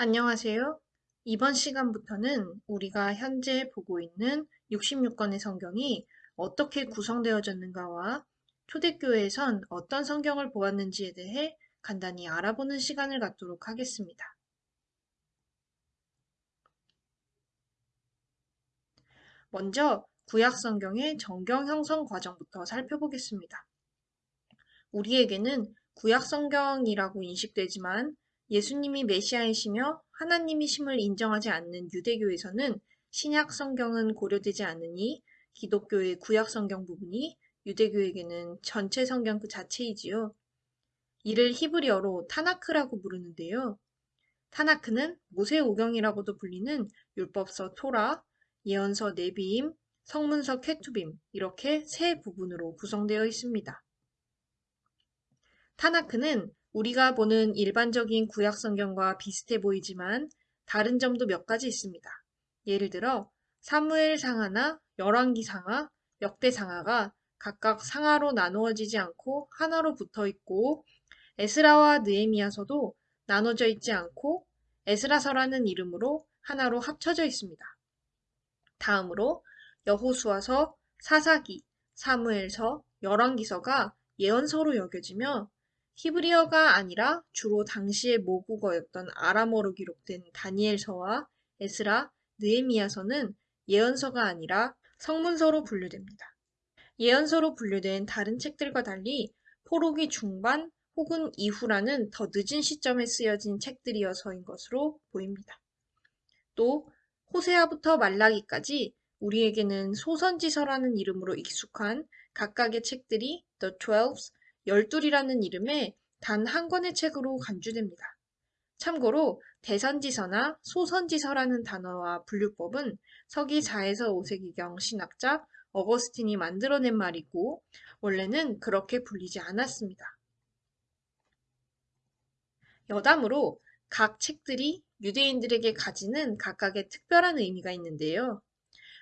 안녕하세요. 이번 시간부터는 우리가 현재 보고 있는 66권의 성경이 어떻게 구성되어졌는가와 초대교회에선 어떤 성경을 보았는지에 대해 간단히 알아보는 시간을 갖도록 하겠습니다. 먼저 구약 성경의 정경 형성 과정부터 살펴보겠습니다. 우리에게는 구약 성경이라고 인식되지만 예수님이 메시아이시며 하나님이심을 인정하지 않는 유대교에서는 신약 성경은 고려되지 않으니 기독교의 구약 성경 부분이 유대교에게는 전체 성경 그 자체이지요. 이를 히브리어로 타나크라고 부르는데요. 타나크는 모세 오경이라고도 불리는 율법서 토라, 예언서 네비임, 성문서 케투빔 이렇게 세 부분으로 구성되어 있습니다. 타나크는 우리가 보는 일반적인 구약 성경과 비슷해 보이지만 다른 점도 몇 가지 있습니다. 예를 들어 사무엘 상하나 열왕기 상하, 역대 상하가 각각 상하로 나누어지지 않고 하나로 붙어 있고 에스라와 느에미아서도 나눠져 있지 않고 에스라서라는 이름으로 하나로 합쳐져 있습니다. 다음으로 여호수아서, 사사기, 사무엘서, 열왕기서가 예언서로 여겨지며 히브리어가 아니라 주로 당시의 모국어였던 아람어로 기록된 다니엘서와 에스라, 느에미아서는 예언서가 아니라 성문서로 분류됩니다. 예언서로 분류된 다른 책들과 달리 포로기 중반 혹은 이후라는 더 늦은 시점에 쓰여진 책들이어서인 것으로 보입니다. 또 호세아부터 말라기까지 우리에게는 소선지서라는 이름으로 익숙한 각각의 책들이 The Twelves, 열둘이라는 이름의 단 한 권의 책으로 간주됩니다. 참고로 대선지서나 소선지서라는 단어와 분류법은 서기 4에서 5세기경 신학자 어거스틴이 만들어낸 말이고 원래는 그렇게 불리지 않았습니다. 여담으로 각 책들이 유대인들에게 가지는 각각의 특별한 의미가 있는데요.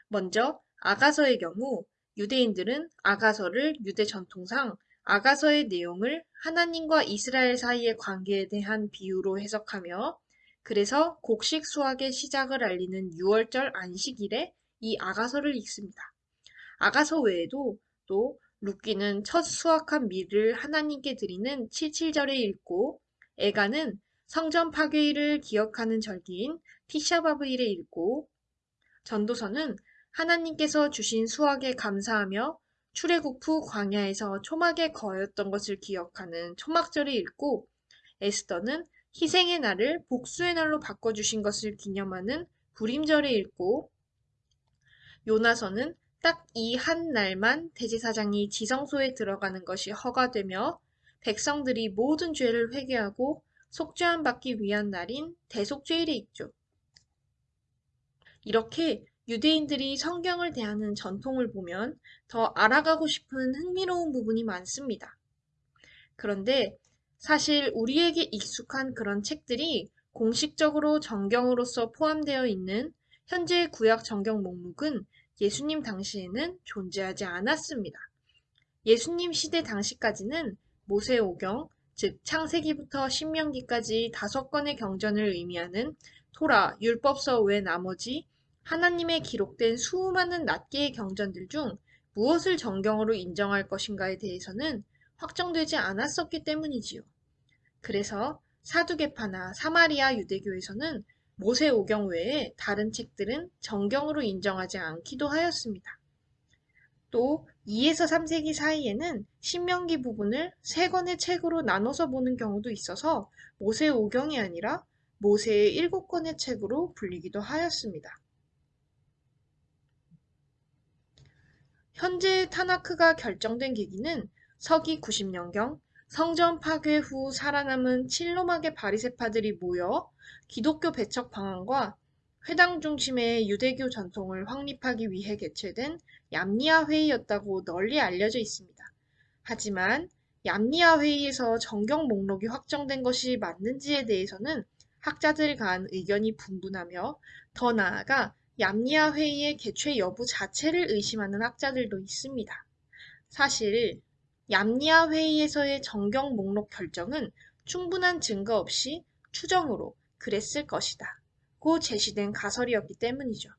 먼저 아가서의 경우 유대인들은 아가서를 유대 전통상 아가서의 내용을 하나님과 이스라엘 사이의 관계에 대한 비유로 해석하며 그래서 곡식 수확의 시작을 알리는 6월절 안식일에 이 아가서를 읽습니다. 아가서 외에도 또 룻기는 첫 수확한 밀을 하나님께 드리는 77절에 읽고 에가는 성전 파괴일을 기억하는 절기인 티샤바브일에 읽고 전도서는 하나님께서 주신 수확에 감사하며 출애굽 후 광야에서 초막에 거였던 것을 기억하는 초막절을 읽고 에스더는 희생의 날을 복수의 날로 바꿔주신 것을 기념하는 불임절에 읽고 요나서는 딱 이 한 날만 대제사장이 지성소에 들어가는 것이 허가되며 백성들이 모든 죄를 회개하고 속죄함 받기 위한 날인 대속죄일에 있죠. 이렇게 유대인들이 성경을 대하는 전통을 보면 더 알아가고 싶은 흥미로운 부분이 많습니다. 그런데 사실 우리에게 익숙한 그런 책들이 공식적으로 정경으로서 포함되어 있는 현재 구약 정경 목록은 예수님 당시에는 존재하지 않았습니다. 예수님 시대 당시까지는 모세오경, 즉 창세기부터 신명기까지 다섯 권의 경전을 의미하는 토라, 율법서 외 나머지 하나님의 기록된 수많은 낱개의 경전들 중 무엇을 정경으로 인정할 것인가에 대해서는 확정되지 않았었기 때문이지요. 그래서 사두개파나 사마리아 유대교에서는 모세 오경 외에 다른 책들은 정경으로 인정하지 않기도 하였습니다. 또 2에서 3세기 사이에는 신명기 부분을 세 권의 책으로 나눠서 보는 경우도 있어서 모세 오경이 아니라 모세의 일곱 권의 책으로 불리기도 하였습니다. 현재 타나크가 결정된 계기는 서기 90년경 성전 파괴 후 살아남은 칠로막의 바리세파들이 모여 기독교 배척 방안과 회당 중심의 유대교 전통을 확립하기 위해 개최된 얌니아 회의였다고 널리 알려져 있습니다. 하지만 얌니아 회의에서 정경 목록이 확정된 것이 맞는지에 대해서는 학자들 간 의견이 분분하며 더 나아가 얌니아 회의의 개최 여부 자체를 의심하는 학자들도 있습니다. 사실 얌니아 회의에서의 정경 목록 결정은 충분한 증거 없이 추정으로 그랬을 것이다. 고 제시된 가설이었기 때문이죠.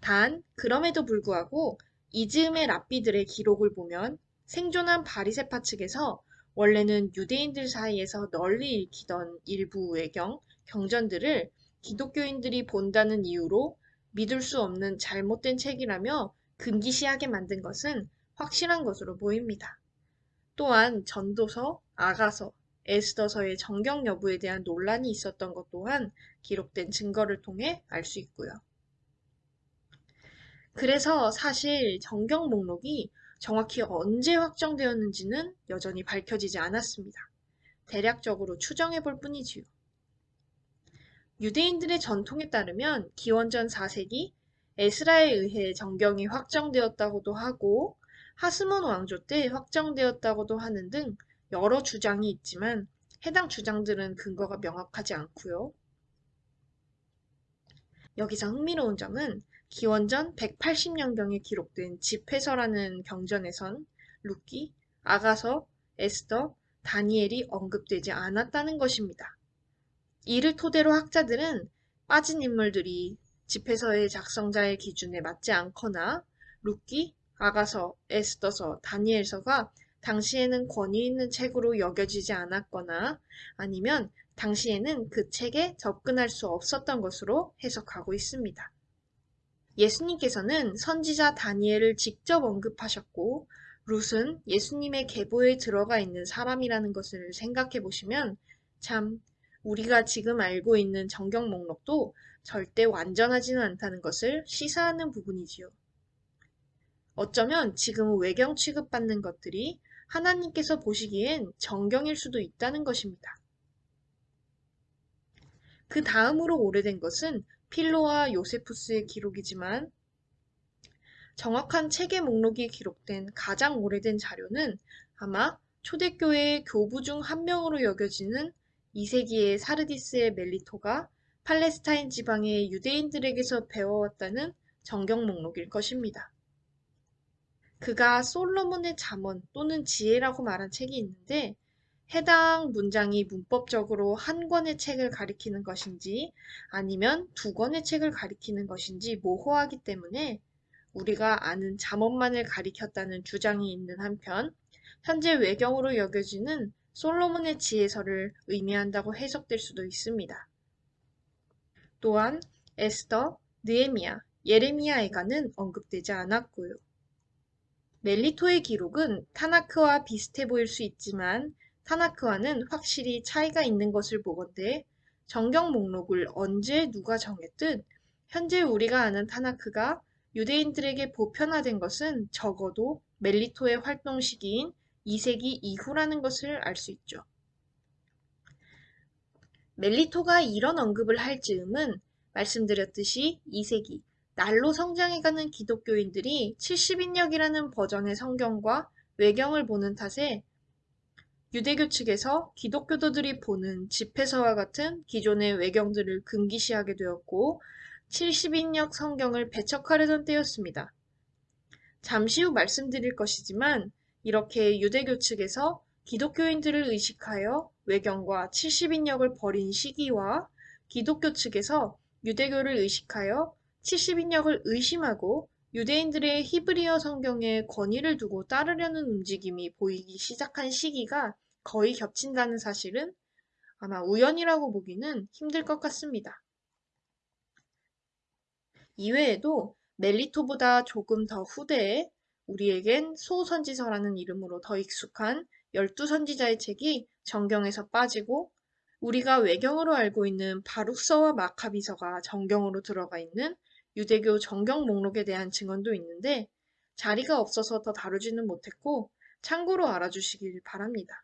단, 그럼에도 불구하고 이즈음의 랍비들의 기록을 보면 생존한 바리세파 측에서 원래는 유대인들 사이에서 널리 읽히던 일부 외경, 경전들을 기독교인들이 본다는 이유로 믿을 수 없는 잘못된 책이라며 금기시하게 만든 것은 확실한 것으로 보입니다. 또한 전도서, 아가서, 에스더서의 정경 여부에 대한 논란이 있었던 것 또한 기록된 증거를 통해 알 수 있고요. 그래서 사실 정경 목록이 정확히 언제 확정되었는지는 여전히 밝혀지지 않았습니다. 대략적으로 추정해 볼 뿐이지요. 유대인들의 전통에 따르면 기원전 4세기 에스라에 의해 정경이 확정되었다고도 하고 하스몬 왕조 때 확정되었다고도 하는 등 여러 주장이 있지만 해당 주장들은 근거가 명확하지 않고요. 여기서 흥미로운 점은 기원전 180년경에 기록된 집회서라는 경전에선 룻기, 아가서, 에스더, 다니엘이 언급되지 않았다는 것입니다. 이를 토대로 학자들은 빠진 인물들이 집회서의 작성자의 기준에 맞지 않거나 룻기, 아가서, 에스더서, 다니엘서가 당시에는 권위 있는 책으로 여겨지지 않았거나 아니면 당시에는 그 책에 접근할 수 없었던 것으로 해석하고 있습니다. 예수님께서는 선지자 다니엘을 직접 언급하셨고 룻은 예수님의 계보에 들어가 있는 사람이라는 것을 생각해 보시면 참 우리가 지금 알고 있는 정경 목록도 절대 완전하지는 않다는 것을 시사하는 부분이지요. 어쩌면 지금 외경 취급받는 것들이 하나님께서 보시기엔 정경일 수도 있다는 것입니다. 그 다음으로 오래된 것은 필로와 요세푸스의 기록이지만 정확한 책의 목록이 기록된 가장 오래된 자료는 아마 초대교회의 교부 중 한 명으로 여겨지는 2세기의 사르디스의 멜리토가 팔레스타인 지방의 유대인들에게서 배워왔다는 정경 목록일 것입니다. 그가 솔로몬의 잠언 또는 지혜라고 말한 책이 있는데 해당 문장이 문법적으로 한 권의 책을 가리키는 것인지 아니면 두 권의 책을 가리키는 것인지 모호하기 때문에 우리가 아는 잠언만을 가리켰다는 주장이 있는 한편 현재 외경으로 여겨지는 솔로몬의 지혜서를 의미한다고 해석될 수도 있습니다. 또한 에스더, 느에미아, 예레미야에가는 언급되지 않았고요. 멜리토의 기록은 타나크와 비슷해 보일 수 있지만 타나크와는 확실히 차이가 있는 것을 보건대 정경 목록을 언제 누가 정했든 현재 우리가 아는 타나크가 유대인들에게 보편화된 것은 적어도 멜리토의 활동 시기인 2세기 이후라는 것을 알 수 있죠. 멜리토가 이런 언급을 할 즈음은 말씀드렸듯이 2세기 날로 성장해가는 기독교인들이 70인역이라는 버전의 성경과 외경을 보는 탓에 유대교 측에서 기독교도들이 보는 집회서와 같은 기존의 외경들을 금기시하게 되었고 70인역 성경을 배척하려던 때였습니다. 잠시 후 말씀드릴 것이지만 이렇게 유대교 측에서 기독교인들을 의식하여 외경과 70인역을 버린 시기와 기독교 측에서 유대교를 의식하여 70인역을 의심하고 유대인들의 히브리어 성경에 권위를 두고 따르려는 움직임이 보이기 시작한 시기가 거의 겹친다는 사실은 아마 우연이라고 보기는 힘들 것 같습니다. 이외에도 멜리토보다 조금 더 후대에 우리에겐 소선지서라는 이름으로 더 익숙한 열두 선지자의 책이 정경에서 빠지고 우리가 외경으로 알고 있는 바룩서와 마카비서가 정경으로 들어가 있는 유대교 정경 목록에 대한 증언도 있는데 자리가 없어서 더 다루지는 못했고 참고로 알아주시길 바랍니다.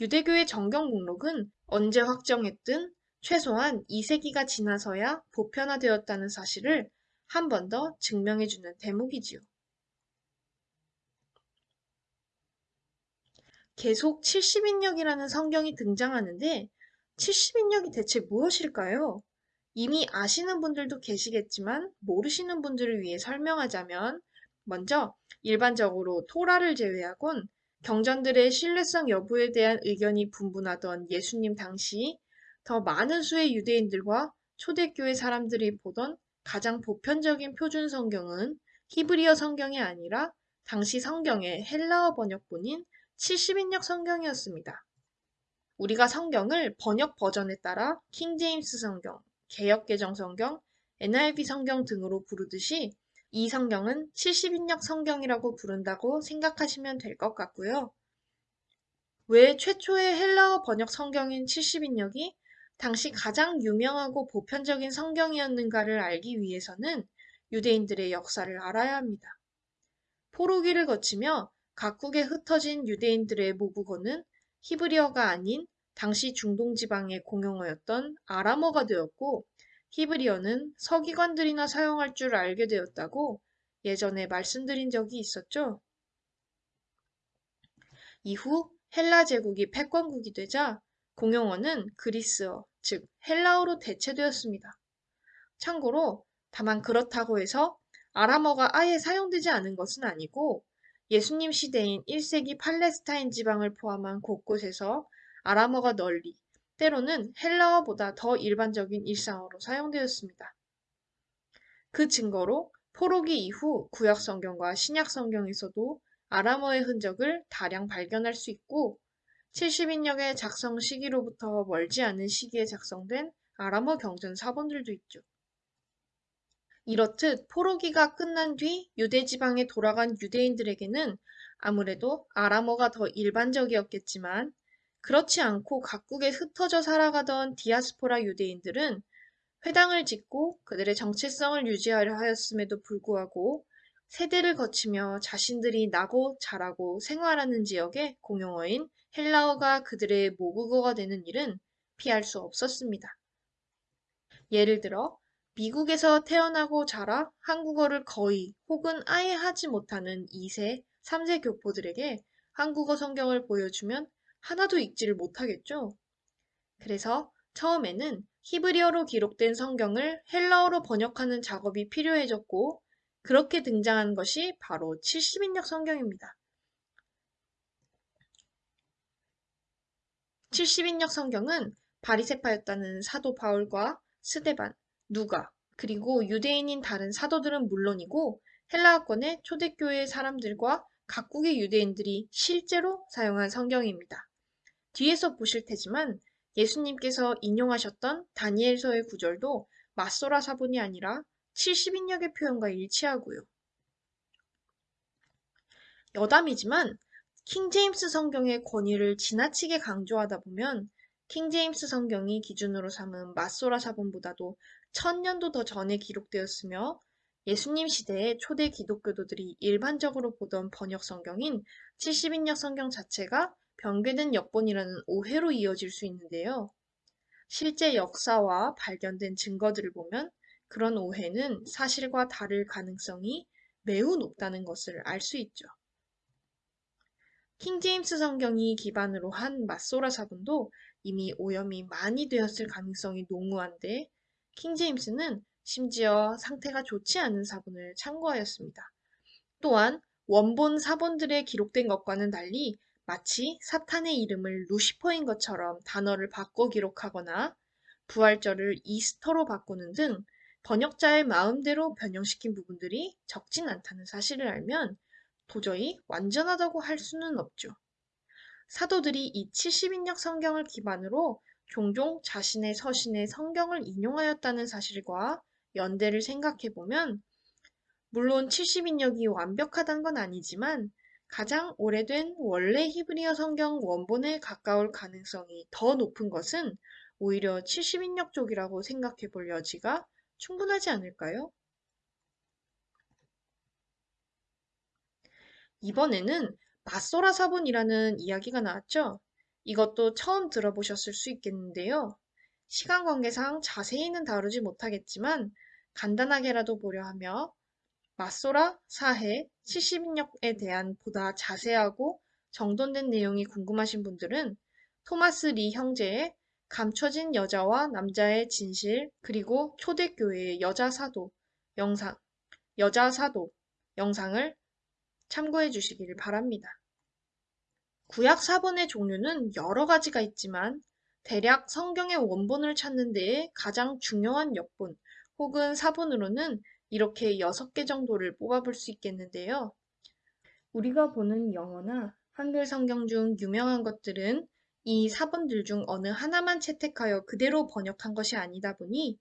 유대교의 정경 목록은 언제 확정했든 최소한 2세기가 지나서야 보편화되었다는 사실을 한 번 더 증명해주는 대목이지요. 계속 70인역이라는 성경이 등장하는데 70인역이 대체 무엇일까요? 이미 아시는 분들도 계시겠지만 모르시는 분들을 위해 설명하자면 먼저 일반적으로 토라를 제외하곤 경전들의 신뢰성 여부에 대한 의견이 분분하던 예수님 당시 더 많은 수의 유대인들과 초대교회 사람들이 보던 가장 보편적인 표준 성경은 히브리어 성경이 아니라 당시 성경의 헬라어 번역본인 70인역 성경이었습니다. 우리가 성경을 번역 버전에 따라 킹제임스 성경, 개역개정 성경, NIV 성경 등으로 부르듯이 이 성경은 70인역 성경이라고 부른다고 생각하시면 될 것 같고요. 왜 최초의 헬라어 번역 성경인 70인역이 당시 가장 유명하고 보편적인 성경이었는가를 알기 위해서는 유대인들의 역사를 알아야 합니다. 포로기를 거치며 각국에 흩어진 유대인들의 모국어는 히브리어가 아닌 당시 중동 지방의 공용어였던 아람어가 되었고 히브리어는 서기관들이나 사용할 줄 알게 되었다고 예전에 말씀드린 적이 있었죠. 이후 헬라 제국이 패권국이 되자 공용어는 그리스어, 즉 헬라어로 대체되었습니다. 참고로 다만 그렇다고 해서 아람어가 아예 사용되지 않은 것은 아니고 예수님 시대인 1세기 팔레스타인 지방을 포함한 곳곳에서 아람어가 널리 때로는 헬라어보다 더 일반적인 일상어로 사용되었습니다. 그 증거로 포로기 이후 구약 성경과 신약 성경에서도 아람어의 흔적을 다량 발견할 수 있고 70인역의 작성 시기로부터 멀지 않은 시기에 작성된 아람어 경전 사본들도 있죠. 이렇듯 포로기가 끝난 뒤 유대 지방에 돌아간 유대인들에게는 아무래도 아람어가 더 일반적이었겠지만 그렇지 않고 각국에 흩어져 살아가던 디아스포라 유대인들은 회당을 짓고 그들의 정체성을 유지하려 하였음에도 불구하고 세대를 거치며 자신들이 나고 자라고 생활하는 지역의 공용어인 헬라어가 그들의 모국어가 되는 일은 피할 수 없었습니다. 예를 들어 미국에서 태어나고 자라 한국어를 거의 혹은 아예 하지 못하는 2세, 3세 교포들에게 한국어 성경을 보여주면 하나도 읽지를 못하겠죠. 그래서 처음에는 히브리어로 기록된 성경을 헬라어로 번역하는 작업이 필요해졌고 그렇게 등장한 것이 바로 70인역 성경입니다. 70인역 성경은 바리세파였다는 사도 바울과 스데반, 누가, 그리고 유대인인 다른 사도들은 물론이고 헬라어권의 초대교회 사람들과 각국의 유대인들이 실제로 사용한 성경입니다. 뒤에서 보실 테지만 예수님께서 인용하셨던 다니엘서의 구절도 마소라 사본이 아니라 70인역의 표현과 일치하고요. 여담이지만 킹제임스 성경의 권위를 지나치게 강조하다 보면 킹제임스 성경이 기준으로 삼은 마소라 사본보다도 천년도 더 전에 기록되었으며 예수님 시대의 초대 기독교도들이 일반적으로 보던 번역 성경인 70인역 성경 자체가 변개된 역본이라는 오해로 이어질 수 있는데요. 실제 역사와 발견된 증거들을 보면 그런 오해는 사실과 다를 가능성이 매우 높다는 것을 알 수 있죠. 킹제임스 성경이 기반으로 한 마소라 사본도 이미 오염이 많이 되었을 가능성이 농후한데 킹 제임스는 심지어 상태가 좋지 않은 사본을 참고하였습니다. 또한 원본 사본들에 기록된 것과는 달리 마치 사탄의 이름을 루시퍼인 것처럼 단어를 바꿔 기록하거나 부활절을 이스터로 바꾸는 등 번역자의 마음대로 변형시킨 부분들이 적진 않다는 사실을 알면 도저히 완전하다고 할 수는 없죠. 사도들이 이 70인역 성경을 기반으로 종종 자신의 서신에 성경을 인용하였다는 사실과 연대를 생각해 보면 물론 70인역이 완벽하단 건 아니지만 가장 오래된 원래 히브리어 성경 원본에 가까울 가능성이 더 높은 것은 오히려 70인역 쪽이라고 생각해 볼 여지가 충분하지 않을까요? 이번에는 마소라 사본이라는 이야기가 나왔죠? 이것도 처음 들어보셨을 수 있겠는데요. 시간 관계상 자세히는 다루지 못하겠지만 간단하게라도 보려 하며 마소라 사해 70인역에 대한 보다 자세하고 정돈된 내용이 궁금하신 분들은 토마스 리 형제의 감춰진 여자와 남자의 진실 그리고 초대교회의 여자 사도 영상 여자 사도 영상을 참고해 주시기를 바랍니다. 구약 사본의 종류는 여러 가지가 있지만 대략 성경의 원본을 찾는 데에 가장 중요한 역본 혹은 사본으로는 이렇게 6개 정도를 뽑아볼 수 있겠는데요. 우리가 보는 영어나 한글 성경 중 유명한 것들은 이 사본들 중 어느 하나만 채택하여 그대로 번역한 것이 아니다 보니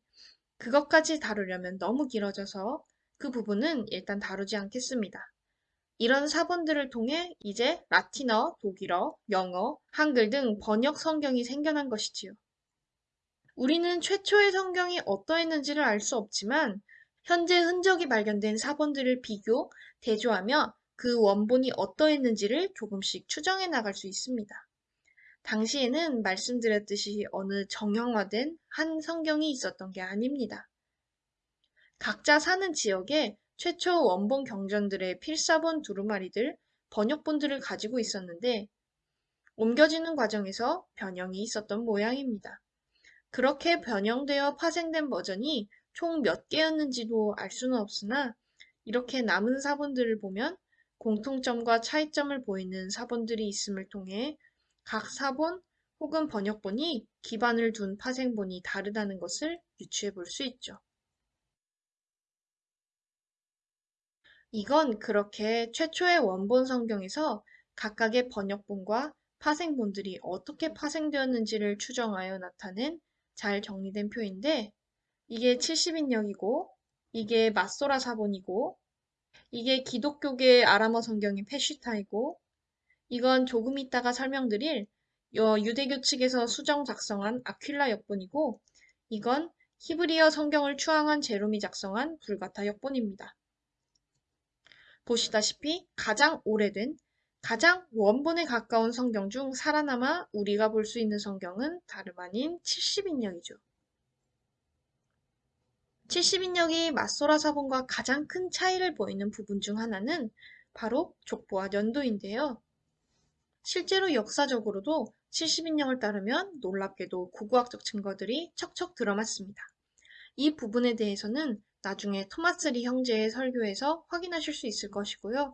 그것까지 다루려면 너무 길어져서 그 부분은 일단 다루지 않겠습니다. 이런 사본들을 통해 이제 라틴어, 독일어, 영어, 한글 등 번역 성경이 생겨난 것이지요. 우리는 최초의 성경이 어떠했는지를 알 수 없지만 현재 흔적이 발견된 사본들을 비교, 대조하며 그 원본이 어떠했는지를 조금씩 추정해 나갈 수 있습니다. 당시에는 말씀드렸듯이 어느 정형화된 한 성경이 있었던 게 아닙니다. 각자 사는 지역에 최초 원본 경전들의 필사본 두루마리들, 번역본들을 가지고 있었는데 옮겨지는 과정에서 변형이 있었던 모양입니다. 그렇게 변형되어 파생된 버전이 총 몇 개였는지도 알 수는 없으나 이렇게 남은 사본들을 보면 공통점과 차이점을 보이는 사본들이 있음을 통해 각 사본 혹은 번역본이 기반을 둔 파생본이 다르다는 것을 유추해 볼 수 있죠. 이건 그렇게 최초의 원본 성경에서 각각의 번역본과 파생본들이 어떻게 파생되었는지를 추정하여 나타낸 잘 정리된 표인데 이게 70인역이고 이게 마소라 사본이고 이게 기독교계 아람어 성경인 페시타이고 이건 조금 있다가 설명드릴 유대교 측에서 수정 작성한 아퀼라 역본이고 이건 히브리어 성경을 추앙한 제롬이 작성한 불가타 역본입니다. 보시다시피 가장 오래된 가장 원본에 가까운 성경 중 살아남아 우리가 볼 수 있는 성경은 다름 아닌 70인역이죠. 70인역이 맞소라 사본과 가장 큰 차이를 보이는 부분 중 하나는 바로 족보와 연도인데요. 실제로 역사적으로도 70인역을 따르면 놀랍게도 고고학적 증거들이 척척 들어맞습니다. 이 부분에 대해서는 나중에 토마스 리 형제의 설교에서 확인하실 수 있을 것이고요.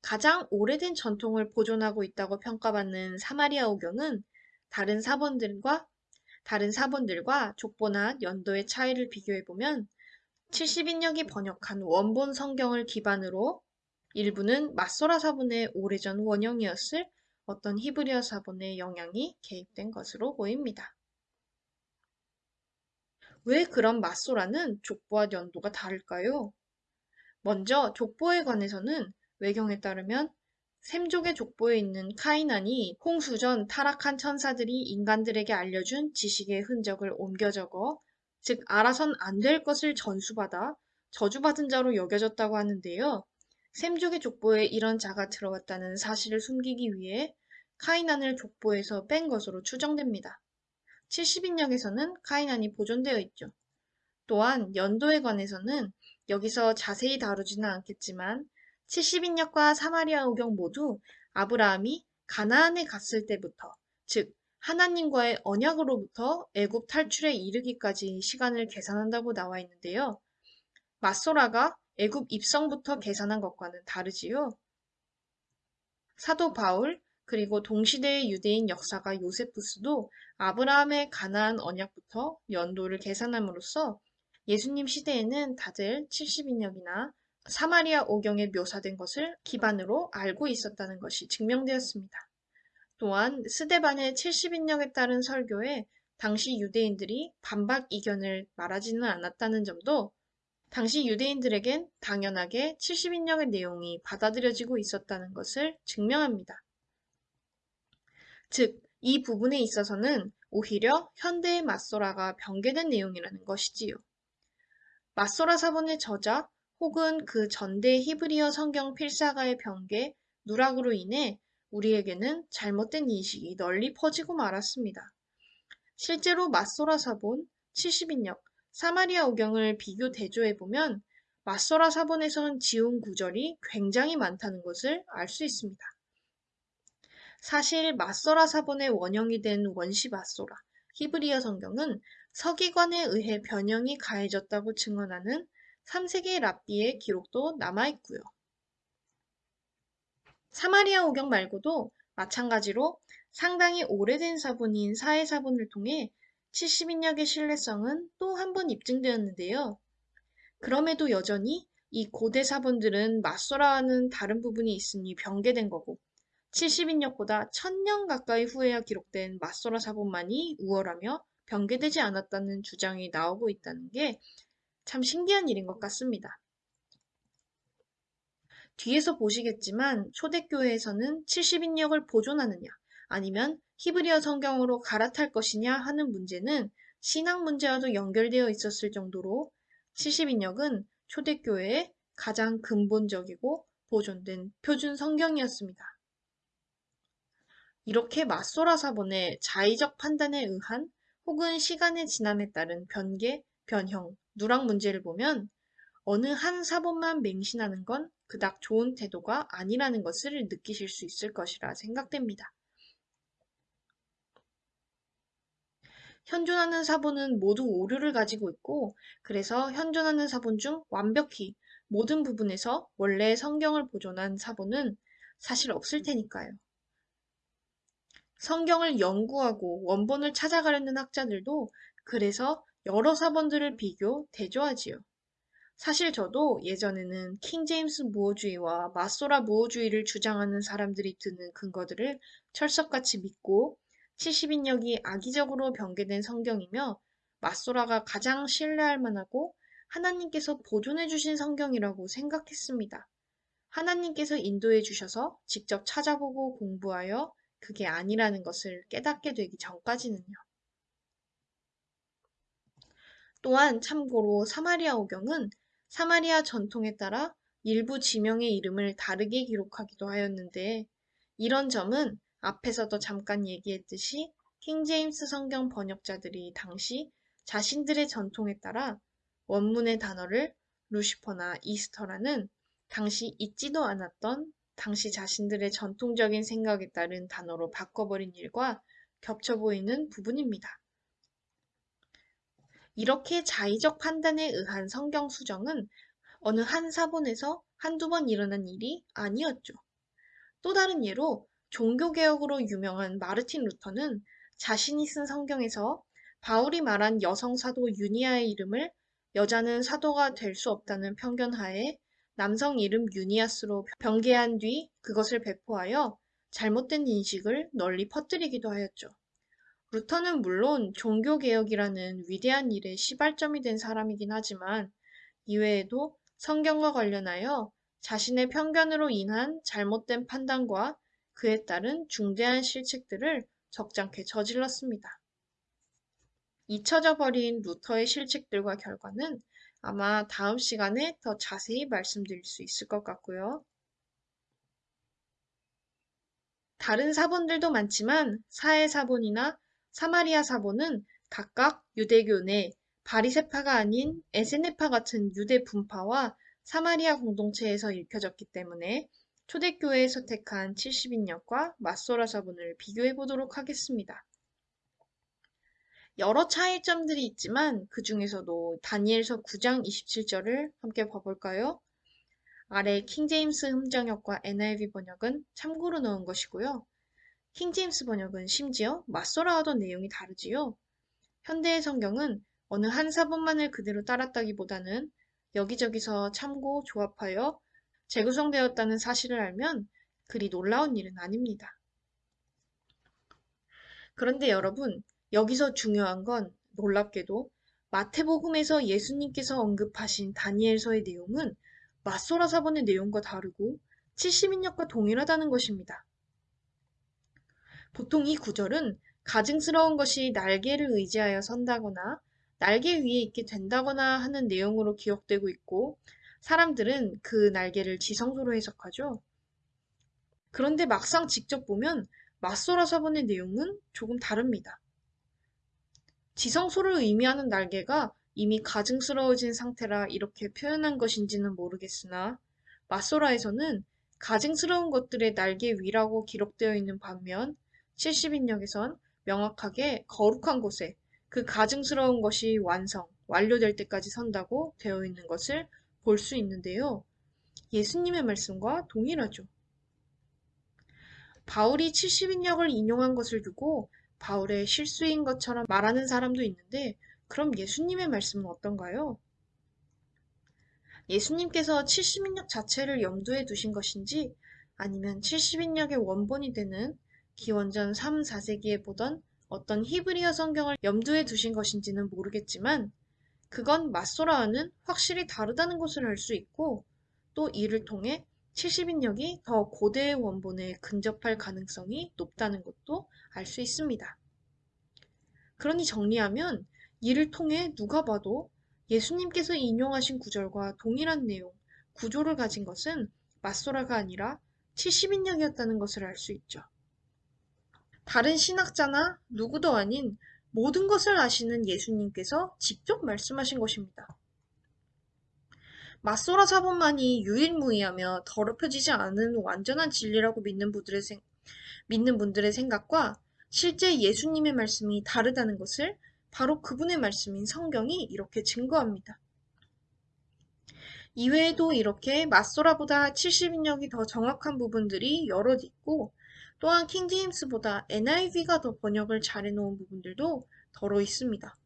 가장 오래된 전통을 보존하고 있다고 평가받는 사마리아 오경은 다른 사본들과 다른 사본들과 족보나 연도의 차이를 비교해보면 70인역이 번역한 원본 성경을 기반으로 일부는 마소라 사본의 오래전 원형이었을 어떤 히브리어 사본의 영향이 개입된 것으로 보입니다. 왜 그런 마소라는 족보와 연도가 다를까요? 먼저 족보에 관해서는 외경에 따르면 샘족의 족보에 있는 카이난이 홍수 전 타락한 천사들이 인간들에게 알려준 지식의 흔적을 옮겨 적어 즉 알아선 안 될 것을 전수받아 저주받은 자로 여겨졌다고 하는데요. 샘족의 족보에 이런 자가 들어갔다는 사실을 숨기기 위해 카이난을 족보에서 뺀 것으로 추정됩니다. 70인역에서는 카이난이 보존되어 있죠. 또한 연도에 관해서는 여기서 자세히 다루지는 않겠지만 70인역과 사마리아 오경 모두 아브라함이 가나안에 갔을 때부터 즉 하나님과의 언약으로부터 애굽 탈출에 이르기까지 시간을 계산한다고 나와 있는데요. 마소라가 애굽 입성부터 계산한 것과는 다르지요. 사도 바울 그리고 동시대의 유대인 역사가 요세푸스도 아브라함의 가나안 언약부터 연도를 계산함으로써 예수님 시대에는 다들 70인역이나 사마리아 오경에 묘사된 것을 기반으로 알고 있었다는 것이 증명되었습니다. 또한 스데반의 70인역에 따른 설교에 당시 유대인들이 반박 이견을 말하지는 않았다는 점도 당시 유대인들에겐 당연하게 70인역의 내용이 받아들여지고 있었다는 것을 증명합니다. 즉, 이 부분에 있어서는 오히려 현대의 맞소라가 변개된 내용이라는 것이지요. 맞소라 사본의 저자 혹은 그 전대 히브리어 성경 필사가의 변개, 누락으로 인해 우리에게는 잘못된 인식이 널리 퍼지고 말았습니다. 실제로 맞소라 사본, 70인역, 사마리아 오경을 비교 대조해보면 맞소라 사본에서는 지운 구절이 굉장히 많다는 것을 알 수 있습니다. 사실 맞소라 사본의 원형이 된 원시 맞소라, 히브리어 성경은 서기관에 의해 변형이 가해졌다고 증언하는 3세기 랍비의 기록도 남아있고요. 사마리아 오경 말고도 마찬가지로 상당히 오래된 사본인 사해사본을 통해 70인역의 신뢰성은 또 한 번 입증되었는데요. 그럼에도 여전히 이 고대 사본들은 맞소라와는 다른 부분이 있으니 변개된 거고 70인역보다 1000년 가까이 후에야 기록된 맞소라 사본만이 우월하며 변개되지 않았다는 주장이 나오고 있다는 게 참 신기한 일인 것 같습니다. 뒤에서 보시겠지만 초대교회에서는 70인역을 보존하느냐 아니면 히브리어 성경으로 갈아탈 것이냐 하는 문제는 신앙 문제와도 연결되어 있었을 정도로 70인역은 초대교회의 가장 근본적이고 보존된 표준 성경이었습니다. 이렇게 맞소라 사본의 자의적 판단에 의한 혹은 시간의 지남에 따른 변개, 변형, 누락 문제를 보면 어느 한 사본만 맹신하는 건 그닥 좋은 태도가 아니라는 것을 느끼실 수 있을 것이라 생각됩니다. 현존하는 사본은 모두 오류를 가지고 있고 그래서 현존하는 사본 중 완벽히 모든 부분에서 원래 성경을 보존한 사본은 사실 없을 테니까요. 성경을 연구하고 원본을 찾아가려는 학자들도 그래서 여러 사본들을 비교, 대조하지요. 사실 저도 예전에는 킹제임스 무어주의와 마소라 무어주의를 주장하는 사람들이 드는 근거들을 철석같이 믿고 70인역이 악의적으로 변개된 성경이며 마소라가 가장 신뢰할 만하고 하나님께서 보존해 주신 성경이라고 생각했습니다. 하나님께서 인도해 주셔서 직접 찾아보고 공부하여 그게 아니라는 것을 깨닫게 되기 전까지는요. 또한 참고로 사마리아 오경은 사마리아 전통에 따라 일부 지명의 이름을 다르게 기록하기도 하였는데 이런 점은 앞에서도 잠깐 얘기했듯이 킹 제임스 성경 번역자들이 당시 자신들의 전통에 따라 원문의 단어를 루시퍼나 이스터라는 당시 있지도 않았던 당시 자신들의 전통적인 생각에 따른 단어로 바꿔버린 일과 겹쳐 보이는 부분입니다. 이렇게 자의적 판단에 의한 성경 수정은 어느 한 사본에서 한두 번 일어난 일이 아니었죠. 또 다른 예로 종교개혁으로 유명한 마르틴 루터는 자신이 쓴 성경에서 바울이 말한 여성 사도 유니아의 이름을 여자는 사도가 될 수 없다는 편견하에 남성 이름 유니아스로 변개한 뒤 그것을 배포하여 잘못된 인식을 널리 퍼뜨리기도 하였죠. 루터는 물론 종교개혁이라는 위대한 일의 시발점이 된 사람이긴 하지만 이외에도 성경과 관련하여 자신의 편견으로 인한 잘못된 판단과 그에 따른 중대한 실책들을 적잖게 저질렀습니다. 잊혀져 버린 루터의 실책들과 결과는 아마 다음 시간에 더 자세히 말씀드릴 수 있을 것 같고요. 다른 사본들도 많지만 사해 사본이나 사마리아 사본은 각각 유대교 내 바리세파가 아닌 에세네파 같은 유대 분파와 사마리아 공동체에서 읽혀졌기 때문에 초대교회에서 택한 70인역과 맞소라 사본을 비교해 보도록 하겠습니다. 여러 차이점들이 있지만 그 중에서도 다니엘서 9장 27절을 함께 봐볼까요? 아래 킹제임스 흠정역과 NIV 번역은 참고로 넣은 것이고요. 킹제임스 번역은 심지어 맞소라하던 내용이 다르지요. 현대의 성경은 어느 한 사본만을 그대로 따랐다기보다는 여기저기서 참고 조합하여 재구성되었다는 사실을 알면 그리 놀라운 일은 아닙니다. 그런데 여러분, 여기서 중요한 건 놀랍게도 마태복음에서 예수님께서 언급하신 다니엘서의 내용은 마소라 사본의 내용과 다르고 70인역과 동일하다는 것입니다. 보통 이 구절은 가증스러운 것이 날개를 의지하여 선다거나 날개 위에 있게 된다거나 하는 내용으로 기억되고 있고 사람들은 그 날개를 지성소로 해석하죠. 그런데 막상 직접 보면 맞소라 사본의 내용은 조금 다릅니다. 지성소를 의미하는 날개가 이미 가증스러워진 상태라 이렇게 표현한 것인지는 모르겠으나 맞소라에서는 가증스러운 것들의 날개 위라고 기록되어 있는 반면 70인역에선 명확하게 거룩한 곳에 그 가증스러운 것이 완성, 완료될 때까지 선다고 되어 있는 것을 볼 수 있는데요. 예수님의 말씀과 동일하죠. 바울이 70인역을 인용한 것을 두고 바울의 실수인 것처럼 말하는 사람도 있는데 그럼 예수님의 말씀은 어떤가요? 예수님께서 70인역 자체를 염두에 두신 것인지 아니면 70인역의 원본이 되는 기원전 3, 4세기에 보던 어떤 히브리어 성경을 염두에 두신 것인지는 모르겠지만 그건 맞소라와는 확실히 다르다는 것을 알 수 있고 또 이를 통해 70인역이 더 고대의 원본에 근접할 가능성이 높다는 것도 알 수 있습니다. 그러니 정리하면 이를 통해 누가 봐도 예수님께서 인용하신 구절과 동일한 내용, 구조를 가진 것은 맞소라가 아니라 70인역이었다는 것을 알 수 있죠. 다른 신학자나 누구도 아닌 모든 것을 아시는 예수님께서 직접 말씀하신 것입니다. 맞소라 사본만이 유일무이하며 더럽혀지지 않은 완전한 진리라고 믿는 분들의, 생, 믿는 분들의 생각과 실제 예수님의 말씀이 다르다는 것을 바로 그분의 말씀인 성경이 이렇게 증거합니다. 이외에도 이렇게 맞소라보다 70인역이 더 정확한 부분들이 여럿 있고 또한 킹제임스보다 NIV가 더 번역을 잘해놓은 부분들도 더러 있습니다.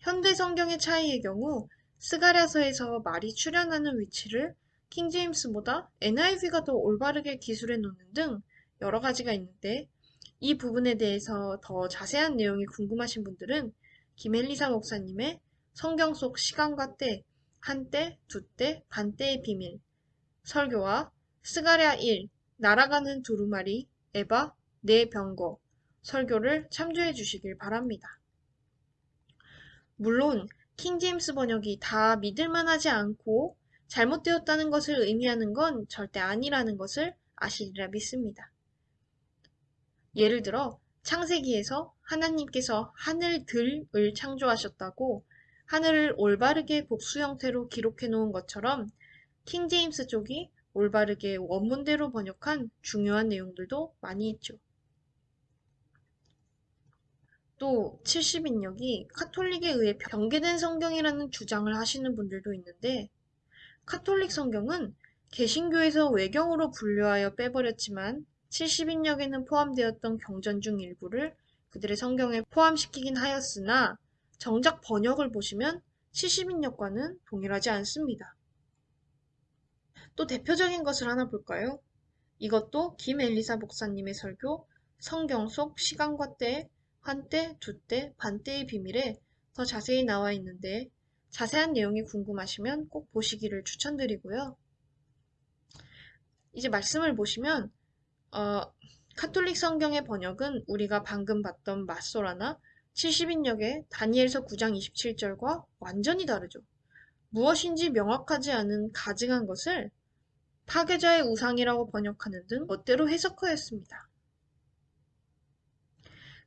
현대 성경의 차이의 경우 스가랴서에서 말이 출현하는 위치를 킹제임스보다 NIV가 더 올바르게 기술해 놓는 등 여러 가지가 있는데 이 부분에 대해서 더 자세한 내용이 궁금하신 분들은 김엘리사 목사님의 성경 속 시간과 때, 한때, 두때, 반때의 비밀 설교와 스가랴 1, 날아가는 두루마리, 에바, 네 병거 설교를 참조해 주시길 바랍니다. 물론 킹제임스 번역이 다 믿을만하지 않고 잘못되었다는 것을 의미하는 건 절대 아니라는 것을 아시리라 믿습니다. 예를 들어 창세기에서 하나님께서 하늘들을 창조하셨다고 하늘을 올바르게 복수 형태로 기록해 놓은 것처럼 킹제임스 쪽이 올바르게 원문대로 번역한 중요한 내용들도 많이 있죠. 또 70인역이 카톨릭에 의해 변개된 성경이라는 주장을 하시는 분들도 있는데 카톨릭 성경은 개신교에서 외경으로 분류하여 빼버렸지만 70인역에는 포함되었던 경전 중 일부를 그들의 성경에 포함시키긴 하였으나 정작 번역을 보시면 70인역과는 동일하지 않습니다. 또 대표적인 것을 하나 볼까요? 이것도 김엘리사 목사님의 설교 성경 속 시간과 때, 한때, 두때, 반때의 비밀에 더 자세히 나와 있는데 자세한 내용이 궁금하시면 꼭 보시기를 추천드리고요. 이제 말씀을 보시면 어, 카톨릭 성경의 번역은 우리가 방금 봤던 마소라나 70인역의 다니엘서 9장 27절과 완전히 다르죠. 무엇인지 명확하지 않은 가증한 것을 파괴자의 우상이라고 번역하는 등 멋대로 해석하였습니다.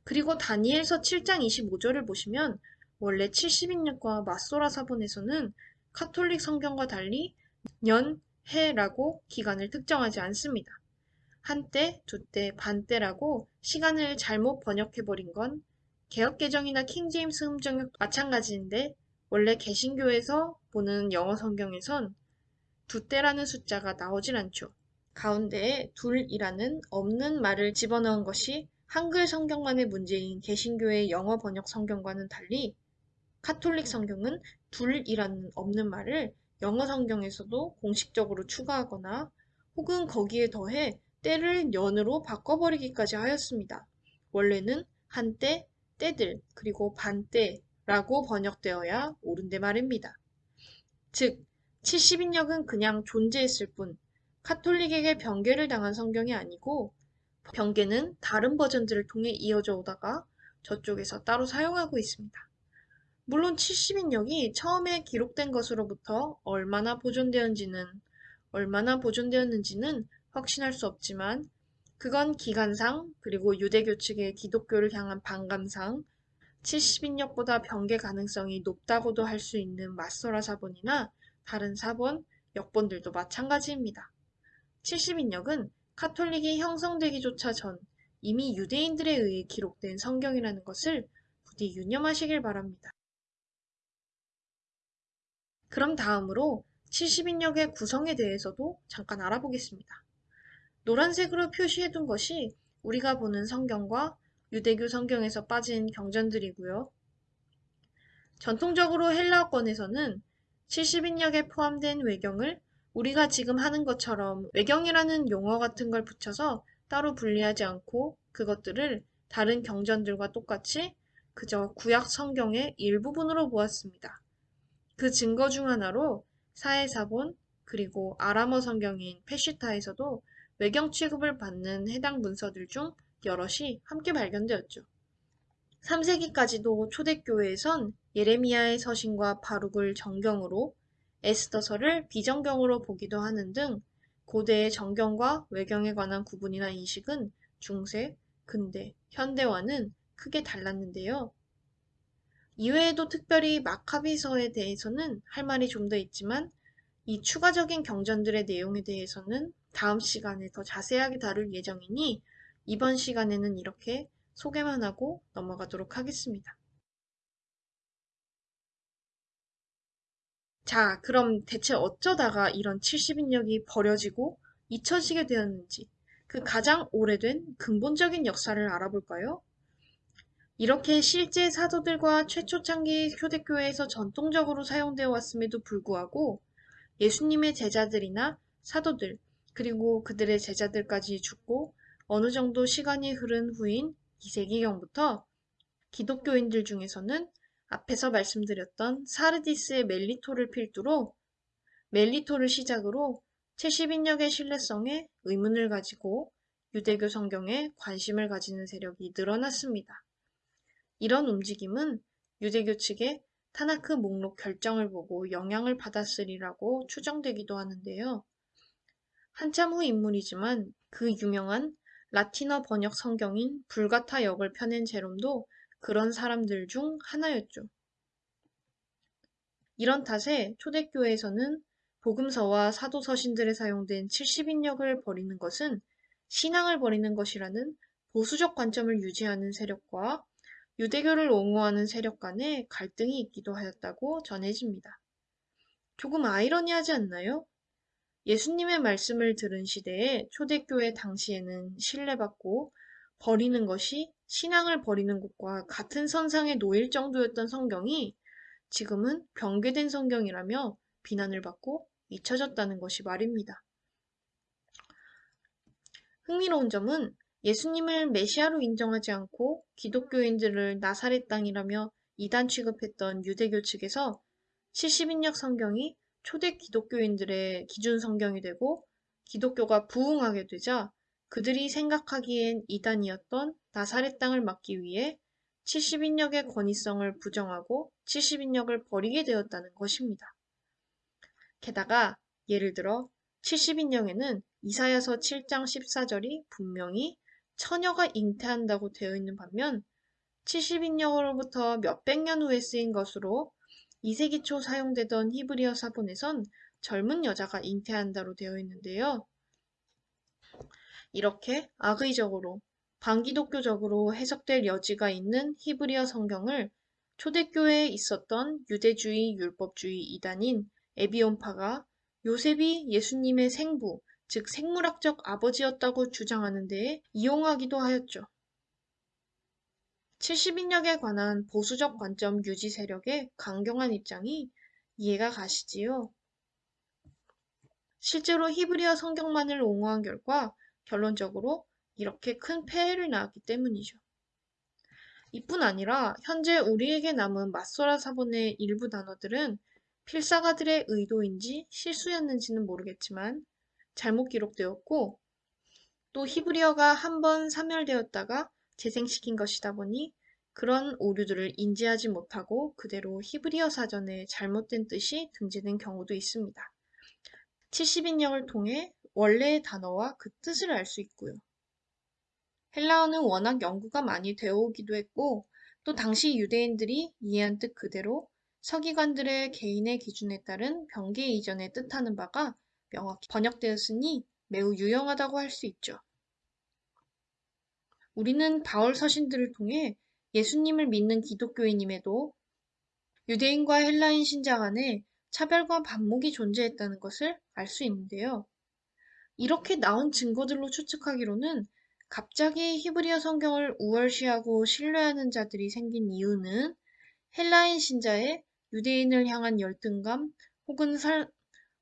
그리고 다니엘서 7장 25절을 보시면 원래 70인역과 마소라 사본에서는 카톨릭 성경과 달리 년, 해라고 기간을 특정하지 않습니다. 한때, 두때, 반때라고 시간을 잘못 번역해버린 건 개혁개정이나 킹제임스 음정역 마찬가지인데 원래 개신교에서 보는 영어 성경에선 두 때라는 숫자가 나오질 않죠. 가운데에 둘이라는 없는 말을 집어넣은 것이 한글 성경만의 문제인 개신교의 영어 번역 성경과는 달리 카톨릭 성경은 둘이라는 없는 말을 영어 성경에서도 공식적으로 추가하거나 혹은 거기에 더해 때를 년으로 바꿔버리기까지 하였습니다. 원래는 한때, 때들, 그리고 반때라고 번역되어야 옳은데 말입니다. 즉, 70인역은 그냥 존재했을 뿐 카톨릭에게 변개를 당한 성경이 아니고 변개는 다른 버전들을 통해 이어져 오다가 저쪽에서 따로 사용하고 있습니다. 물론 70인역이 처음에 기록된 것으로부터 얼마나 보존되었는지는 얼마나 보존되었는지는 확신할 수 없지만 그건 기간상 그리고 유대교 측의 기독교를 향한 반감상 70인역보다 변개 가능성이 높다고도 할 수 있는 마소라 사본이나 다른 사본, 역본들도 마찬가지입니다. 70인역은 카톨릭이 형성되기조차 전 이미 유대인들에 의해 기록된 성경이라는 것을 부디 유념하시길 바랍니다. 그럼 다음으로 70인역의 구성에 대해서도 잠깐 알아보겠습니다. 노란색으로 표시해둔 것이 우리가 보는 성경과 유대교 성경에서 빠진 경전들이고요. 전통적으로 헬라어권에서는 70인역에 포함된 외경을 우리가 지금 하는 것처럼 외경이라는 용어 같은 걸 붙여서 따로 분리하지 않고 그것들을 다른 경전들과 똑같이 그저 구약 성경의 일부분으로 보았습니다. 그 증거 중 하나로 사해사본 그리고 아람어 성경인 페시타에서도 외경 취급을 받는 해당 문서들 중 여럿이 함께 발견되었죠. 3세기까지도 초대교회에선 예레미야의 서신과 바룩을 정경으로 에스더서를 비정경으로 보기도 하는 등 고대의 정경과 외경에 관한 구분이나 인식은 중세, 근대, 현대와는 크게 달랐는데요. 이외에도 특별히 마카비서에 대해서는 할 말이 좀 더 있지만 이 추가적인 경전들의 내용에 대해서는 다음 시간에 더 자세하게 다룰 예정이니 이번 시간에는 이렇게 소개만 하고 넘어가도록 하겠습니다. 자, 그럼 대체 어쩌다가 이런 70인력이 버려지고 잊혀지게 되었는지 그 가장 오래된 근본적인 역사를 알아볼까요? 이렇게 실제 사도들과 최초 창기 초대교회에서 전통적으로 사용되어 왔음에도 불구하고 예수님의 제자들이나 사도들, 그리고 그들의 제자들까지 죽고 어느 정도 시간이 흐른 후인 2세기경부터 기독교인들 중에서는 앞에서 말씀드렸던 사르디스의 멜리토를 필두로 멜리토를 시작으로 70인력의 신뢰성에 의문을 가지고 유대교 성경에 관심을 가지는 세력이 늘어났습니다. 이런 움직임은 유대교 측의 타나크 목록 결정을 보고 영향을 받았으리라고 추정되기도 하는데요. 한참 후 인물이지만 그 유명한 라틴어 번역 성경인 불가타 역을 펴낸 제롬도 그런 사람들 중 하나였죠. 이런 탓에 초대교회에서는 복음서와 사도 서신들에 사용된 70인력을 버리는 것은 신앙을 버리는 것이라는 보수적 관점을 유지하는 세력과 유대교를 옹호하는 세력 간에 갈등이 있기도 하였다고 전해집니다. 조금 아이러니하지 않나요? 예수님의 말씀을 들은 시대에 초대교회 당시에는 신뢰받고 버리는 것이 신앙을 버리는 것과 같은 선상에 놓일 정도였던 성경이 지금은 병괴된 성경이라며 비난을 받고 잊혀졌다는 것이 말입니다. 흥미로운 점은 예수님을 메시아로 인정하지 않고 기독교인들을 나사렛 땅이라며 이단 취급했던 유대교 측에서 70인역 성경이 초대 기독교인들의 기준 성경이 되고 기독교가 부흥하게 되자 그들이 생각하기엔 이단이었던 나사렛 땅을 막기 위해 70인역의 권위성을 부정하고 70인역을 버리게 되었다는 것입니다. 게다가 예를 들어 70인역에는 이사야서 7장 14절이 분명히 처녀가 잉태한다고 되어 있는 반면 70인역으로부터 몇백 년 후에 쓰인 것으로 2세기 초 사용되던 히브리어 사본에선 젊은 여자가 잉태한다로 되어 있는데요. 이렇게 악의적으로 반기독교적으로 해석될 여지가 있는 히브리어 성경을 초대교회에 있었던 유대주의 율법주의 이단인 에비온파가 요셉이 예수님의 생부, 즉 생물학적 아버지였다고 주장하는 데에 이용하기도 하였죠. 70인력에 관한 보수적 관점 유지 세력의 강경한 입장이 이해가 가시지요. 실제로 히브리어 성경만을 옹호한 결과 결론적으로 이렇게 큰 폐해를 낳았기 때문이죠. 이뿐 아니라 현재 우리에게 남은 맞소라 사본의 일부 단어들은 필사가들의 의도인지 실수였는지는 모르겠지만 잘못 기록되었고 또 히브리어가 한 번 사멸되었다가 재생시킨 것이다 보니 그런 오류들을 인지하지 못하고 그대로 히브리어 사전에 잘못된 뜻이 등재된 경우도 있습니다. 70인역을 통해 원래의 단어와 그 뜻을 알 수 있고요. 헬라어는 워낙 연구가 많이 되어 오기도 했고 또 당시 유대인들이 이해한 뜻 그대로 서기관들의 개인의 기준에 따른 병계 이전에 뜻하는 바가 명확히 번역되었으니 매우 유용하다고 할 수 있죠. 우리는 바울 서신들을 통해 예수님을 믿는 기독교인임에도 유대인과 헬라인 신자 간에 차별과 반목이 존재했다는 것을 알 수 있는데요. 이렇게 나온 증거들로 추측하기로는 갑자기 히브리어 성경을 우월시하고 신뢰하는 자들이 생긴 이유는 헬라인 신자의 유대인을 향한 열등감 혹은, 살,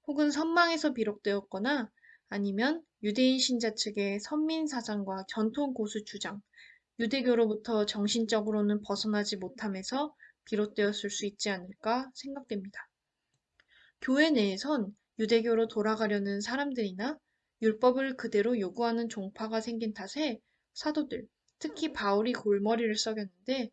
혹은 선망에서 비롯되었거나 아니면 유대인 신자 측의 선민 사상과 전통 고수 주장, 유대교로부터 정신적으로는 벗어나지 못함에서 비롯되었을 수 있지 않을까 생각됩니다. 교회 내에선 유대교로 돌아가려는 사람들이나 율법을 그대로 요구하는 종파가 생긴 탓에 사도들, 특히 바울이 골머리를 썩였는데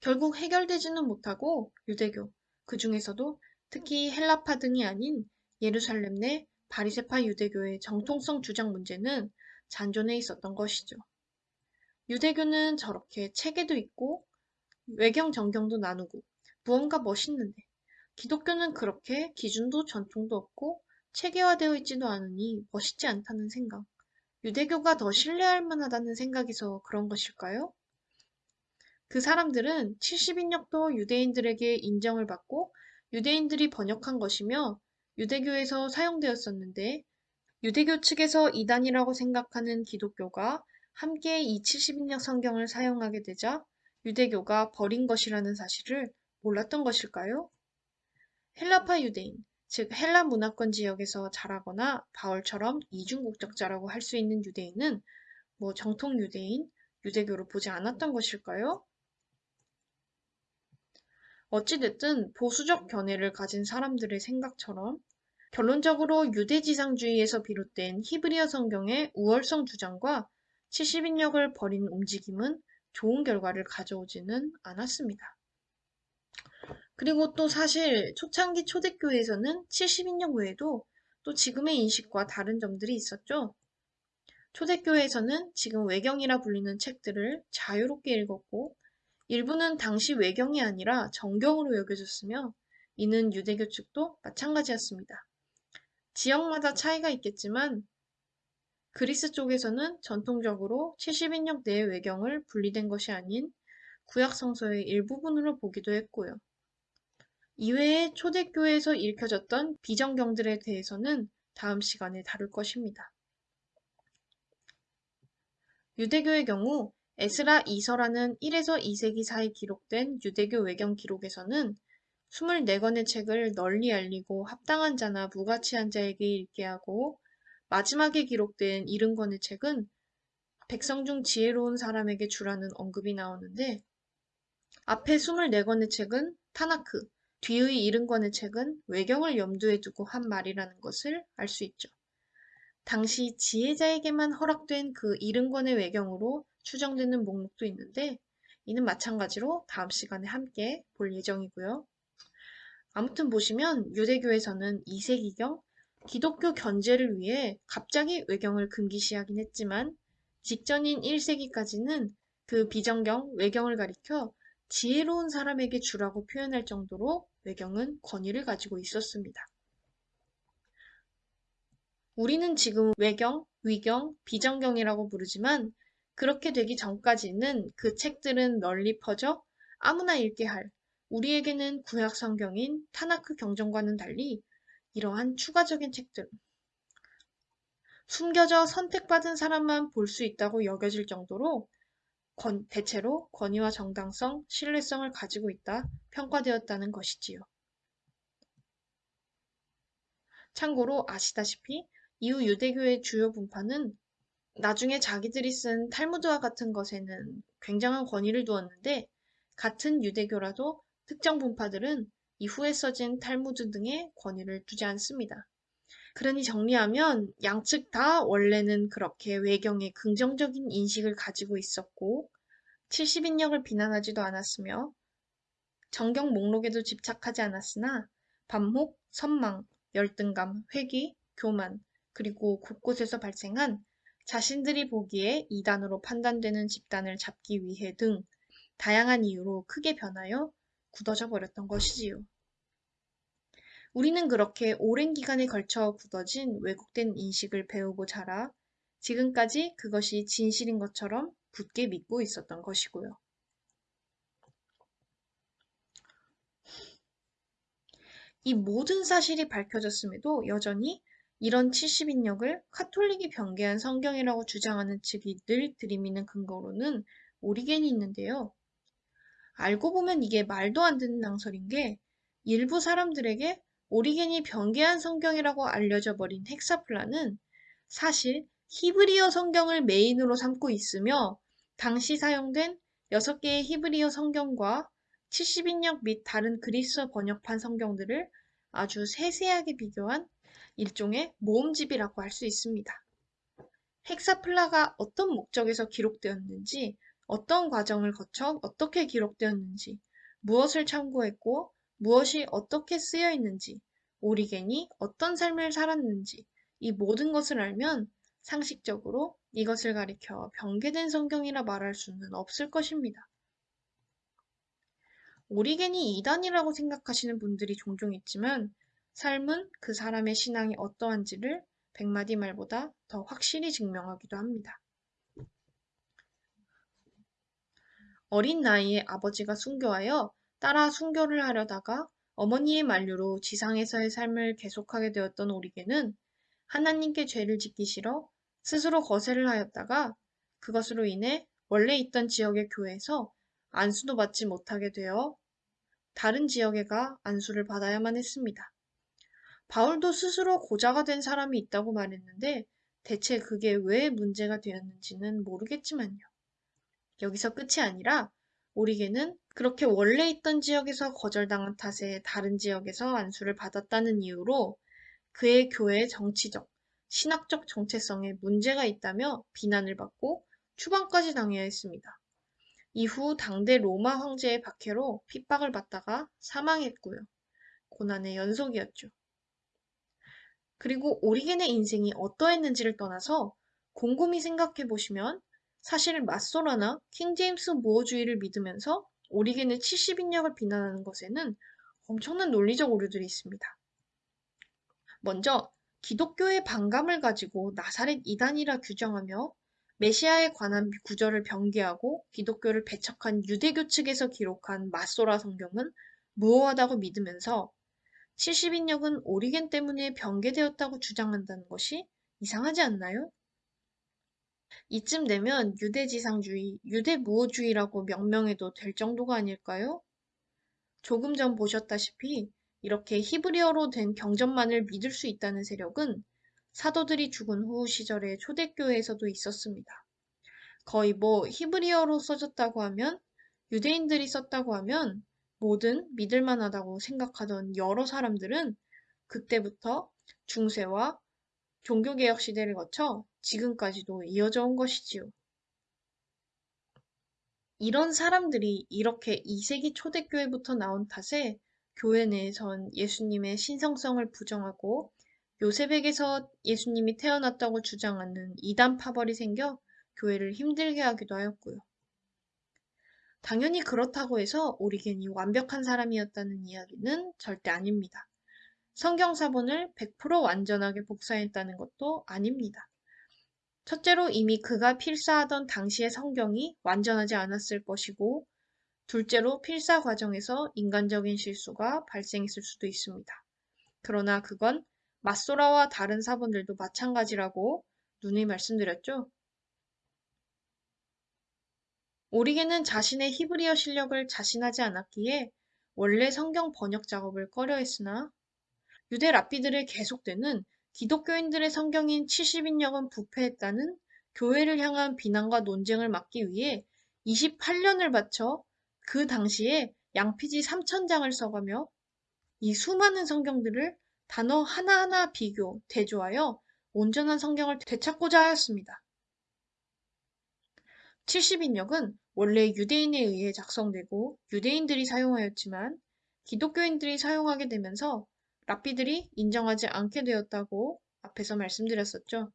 결국 해결되지는 못하고 유대교, 그 중에서도 특히 헬라파 등이 아닌 예루살렘 내 바리세파 유대교의 정통성 주장 문제는 잔존해 있었던 것이죠. 유대교는 저렇게 체계도 있고 외경 정경도 나누고 무언가 멋있는데 기독교는 그렇게 기준도 전통도 없고 체계화되어 있지도 않으니 멋있지 않다는 생각. 유대교가 더 신뢰할 만하다는 생각에서 그런 것일까요? 그 사람들은 70인역도 유대인들에게 인정을 받고 유대인들이 번역한 것이며 유대교에서 사용되었었는데 유대교 측에서 이단이라고 생각하는 기독교가 함께 이 70인역 성경을 사용하게 되자 유대교가 버린 것이라는 사실을 몰랐던 것일까요? 헬라파 유대인, 즉 헬라 문화권 지역에서 자라거나 바울처럼 이중국적자라고 할 수 있는 유대인은 뭐 정통 유대인, 유대교를 보지 않았던 것일까요? 어찌됐든 보수적 견해를 가진 사람들의 생각처럼 결론적으로 유대지상주의에서 비롯된 히브리어 성경의 우월성 주장과 70인역을 버린 움직임은 좋은 결과를 가져오지는 않았습니다. 그리고 또 사실 초창기 초대교회에서는 70인역 외에도 또 지금의 인식과 다른 점들이 있었죠. 초대교회에서는 지금 외경이라 불리는 책들을 자유롭게 읽었고 일부는 당시 외경이 아니라 정경으로 여겨졌으며 이는 유대교 측도 마찬가지였습니다. 지역마다 차이가 있겠지만 그리스 쪽에서는 전통적으로 70인역 내의 외경을 분리된 것이 아닌 구약 성서의 일부분으로 보기도 했고요. 이외에 초대교회에서 읽혀졌던 비정경들에 대해서는 다음 시간에 다룰 것입니다. 유대교의 경우 에스라 2서라는 1에서 2세기 사이 기록된 유대교 외경 기록에서는 24권의 책을 널리 알리고 합당한 자나 무가치한 자에게 읽게 하고 마지막에 기록된 70권의 책은 백성 중 지혜로운 사람에게 주라는 언급이 나오는데 앞에 24권의 책은 타나크, 뒤의 70권의 책은 외경을 염두에 두고 한 말이라는 것을 알 수 있죠. 당시 지혜자에게만 허락된 그 70권의 외경으로 추정되는 목록도 있는데 이는 마찬가지로 다음 시간에 함께 볼 예정이고요. 아무튼 보시면 유대교에서는 2세기경 기독교 견제를 위해 갑자기 외경을 금기시하긴 했지만 직전인 1세기까지는 그 비정경, 외경을 가리켜 지혜로운 사람에게 주라고 표현할 정도로 외경은 권위를 가지고 있었습니다. 우리는 지금 외경, 위경, 비정경이라고 부르지만 그렇게 되기 전까지는 그 책들은 널리 퍼져 아무나 읽게 할 우리에게는 구약 성경인 타나크 경전과는 달리 이러한 추가적인 책들 숨겨져 선택받은 사람만 볼 수 있다고 여겨질 정도로 권, 대체로 권위와 정당성, 신뢰성을 가지고 있다 평가되었다는 것이지요. 참고로 아시다시피 이후 유대교의 주요 분파는 나중에 자기들이 쓴 탈무드와 같은 것에는 굉장한 권위를 두었는데 같은 유대교라도 특정 분파들은 이후에 써진 탈무드 등의 권위를 두지 않습니다. 그러니 정리하면 양측 다 원래는 그렇게 외경에 긍정적인 인식을 가지고 있었고 70인역을 비난하지도 않았으며 정경 목록에도 집착하지 않았으나 반목, 선망, 열등감, 회귀, 교만, 그리고 곳곳에서 발생한 자신들이 보기에 이단으로 판단되는 집단을 잡기 위해 등 다양한 이유로 크게 변하여 굳어져 버렸던 것이지요. 우리는 그렇게 오랜 기간에 걸쳐 굳어진 왜곡된 인식을 배우고 자라 지금까지 그것이 진실인 것처럼 굳게 믿고 있었던 것이고요. 이 모든 사실이 밝혀졌음에도 여전히 이런 70인역을 카톨릭이 변개한 성경이라고 주장하는 측이 늘 들이미는 근거로는 오리겐이 있는데요. 알고 보면 이게 말도 안 되는 낭설인 게 일부 사람들에게 오리겐이 변개한 성경이라고 알려져 버린 헥사플라는 사실 히브리어 성경을 메인으로 삼고 있으며 당시 사용된 6개의 히브리어 성경과 70인역 및 다른 그리스어 번역판 성경들을 아주 세세하게 비교한 일종의 모음집이라고 할 수 있습니다. 헥사플라가 어떤 목적에서 기록되었는지, 어떤 과정을 거쳐 어떻게 기록되었는지, 무엇을 참고했고 무엇이 어떻게 쓰여 있는지, 오리겐이 어떤 삶을 살았는지, 이 모든 것을 알면 상식적으로 이것을 가리켜 변개된 성경이라 말할 수는 없을 것입니다. 오리겐이 이단이라고 생각하시는 분들이 종종 있지만 삶은 그 사람의 신앙이 어떠한지를 백마디 말보다 더 확실히 증명하기도 합니다. 어린 나이에 아버지가 순교하여 따라 순교를 하려다가 어머니의 만류로 지상에서의 삶을 계속하게 되었던 오리겐은 하나님께 죄를 짓기 싫어 스스로 거세를 하였다가 그것으로 인해 원래 있던 지역의 교회에서 안수도 받지 못하게 되어 다른 지역에 가 안수를 받아야만 했습니다. 바울도 스스로 고자가 된 사람이 있다고 말했는데 대체 그게 왜 문제가 되었는지는 모르겠지만요. 여기서 끝이 아니라 오리게는 그렇게 원래 있던 지역에서 거절당한 탓에 다른 지역에서 안수를 받았다는 이유로 그의 교회의 정치적, 신학적 정체성에 문제가 있다며 비난을 받고 추방까지 당해야 했습니다. 이후 당대 로마 황제의 박해로 핍박을 받다가 사망했고요. 고난의 연속이었죠. 그리고 오리겐의 인생이 어떠했는지를 떠나서 곰곰이 생각해 보시면 사실 맞소라나 킹제임스 무어주의를 믿으면서 오리겐의 70인역을 비난하는 것에는 엄청난 논리적 오류들이 있습니다. 먼저 기독교의 반감을 가지고 나사렛 이단이라 규정하며 메시아에 관한 구절을 변개하고 기독교를 배척한 유대교 측에서 기록한 마소라 성경은 무호하다고 믿으면서 70인역은 오리겐 때문에 변개되었다고 주장한다는 것이 이상하지 않나요? 이쯤 되면 유대지상주의, 유대무호주의라고 명명해도 될 정도가 아닐까요? 조금 전 보셨다시피 이렇게 히브리어로 된 경전만을 믿을 수 있다는 세력은 사도들이 죽은 후 시절에 초대교회에서도 있었습니다. 거의 뭐 히브리어로 써졌다고 하면 유대인들이 썼다고 하면 뭐든 믿을만하다고 생각하던 여러 사람들은 그때부터 중세와 종교개혁 시대를 거쳐 지금까지도 이어져 온 것이지요. 이런 사람들이 이렇게 2세기 초대교회부터 나온 탓에 교회 내에선 예수님의 신성성을 부정하고 요셉에게서 예수님이 태어났다고 주장하는 이단 파벌이 생겨 교회를 힘들게 하기도 하였고요. 당연히 그렇다고 해서 오리겐이 완벽한 사람이었다는 이야기는 절대 아닙니다. 성경 사본을 100% 완전하게 복사했다는 것도 아닙니다. 첫째로 이미 그가 필사하던 당시의 성경이 완전하지 않았을 것이고, 둘째로 필사 과정에서 인간적인 실수가 발생했을 수도 있습니다. 그러나 그건 마소라와 다른 사본들도 마찬가지라고 누누이 말씀드렸죠. 오리게는 자신의 히브리어 실력을 자신하지 않았기에 원래 성경 번역 작업을 꺼려 했으나 유대 랍비들의 계속되는 기독교인들의 성경인 70인역은 부패했다는 교회를 향한 비난과 논쟁을 막기 위해 28년을 바쳐 그 당시에 양피지 3천장을 써가며 이 수많은 성경들을 단어 하나하나 비교, 대조하여 온전한 성경을 되찾고자 하였습니다. 70인역은 원래 유대인에 의해 작성되고 유대인들이 사용하였지만 기독교인들이 사용하게 되면서 랍비들이 인정하지 않게 되었다고 앞에서 말씀드렸었죠.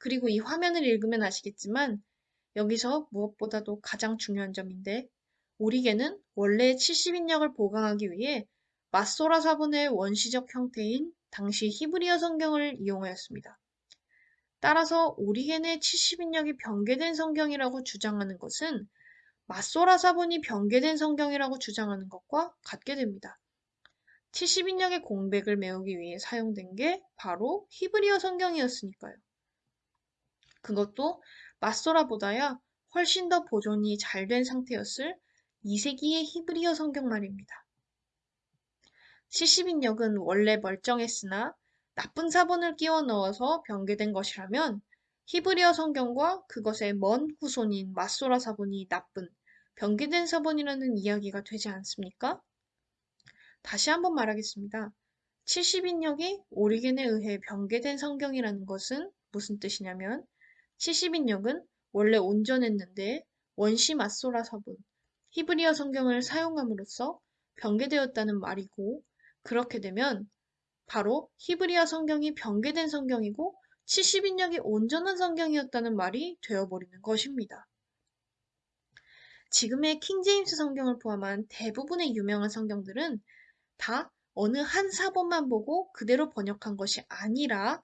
그리고 이 화면을 읽으면 아시겠지만 여기서 무엇보다도 가장 중요한 점인데 오리게는 원래 70인역을 보강하기 위해 마소라 사본의 원시적 형태인 당시 히브리어 성경을 이용하였습니다. 따라서 오리겐의 70인역이 변개된 성경이라고 주장하는 것은 마소라 사본이 변개된 성경이라고 주장하는 것과 같게 됩니다. 70인역의 공백을 메우기 위해 사용된 게 바로 히브리어 성경이었으니까요. 그것도 마소라보다야 훨씬 더 보존이 잘 된 상태였을 2세기의 히브리어 성경 말입니다. 70인역은 원래 멀쩡했으나 나쁜 사본을 끼워 넣어서 변개된 것이라면 히브리어 성경과 그것의 먼 후손인 마소라 사본이 나쁜 변개된 사본이라는 이야기가 되지 않습니까? 다시 한번 말하겠습니다. 70인역이 오리겐에 의해 변개된 성경이라는 것은 무슨 뜻이냐면 70인역은 원래 온전했는데 원시 마소라 사본, 히브리어 성경을 사용함으로써 변개되었다는 말이고 그렇게 되면 바로 히브리어 성경이 변개된 성경이고 70인역이 온전한 성경이었다는 말이 되어버리는 것입니다. 지금의 킹제임스 성경을 포함한 대부분의 유명한 성경들은 다 어느 한 사본만 보고 그대로 번역한 것이 아니라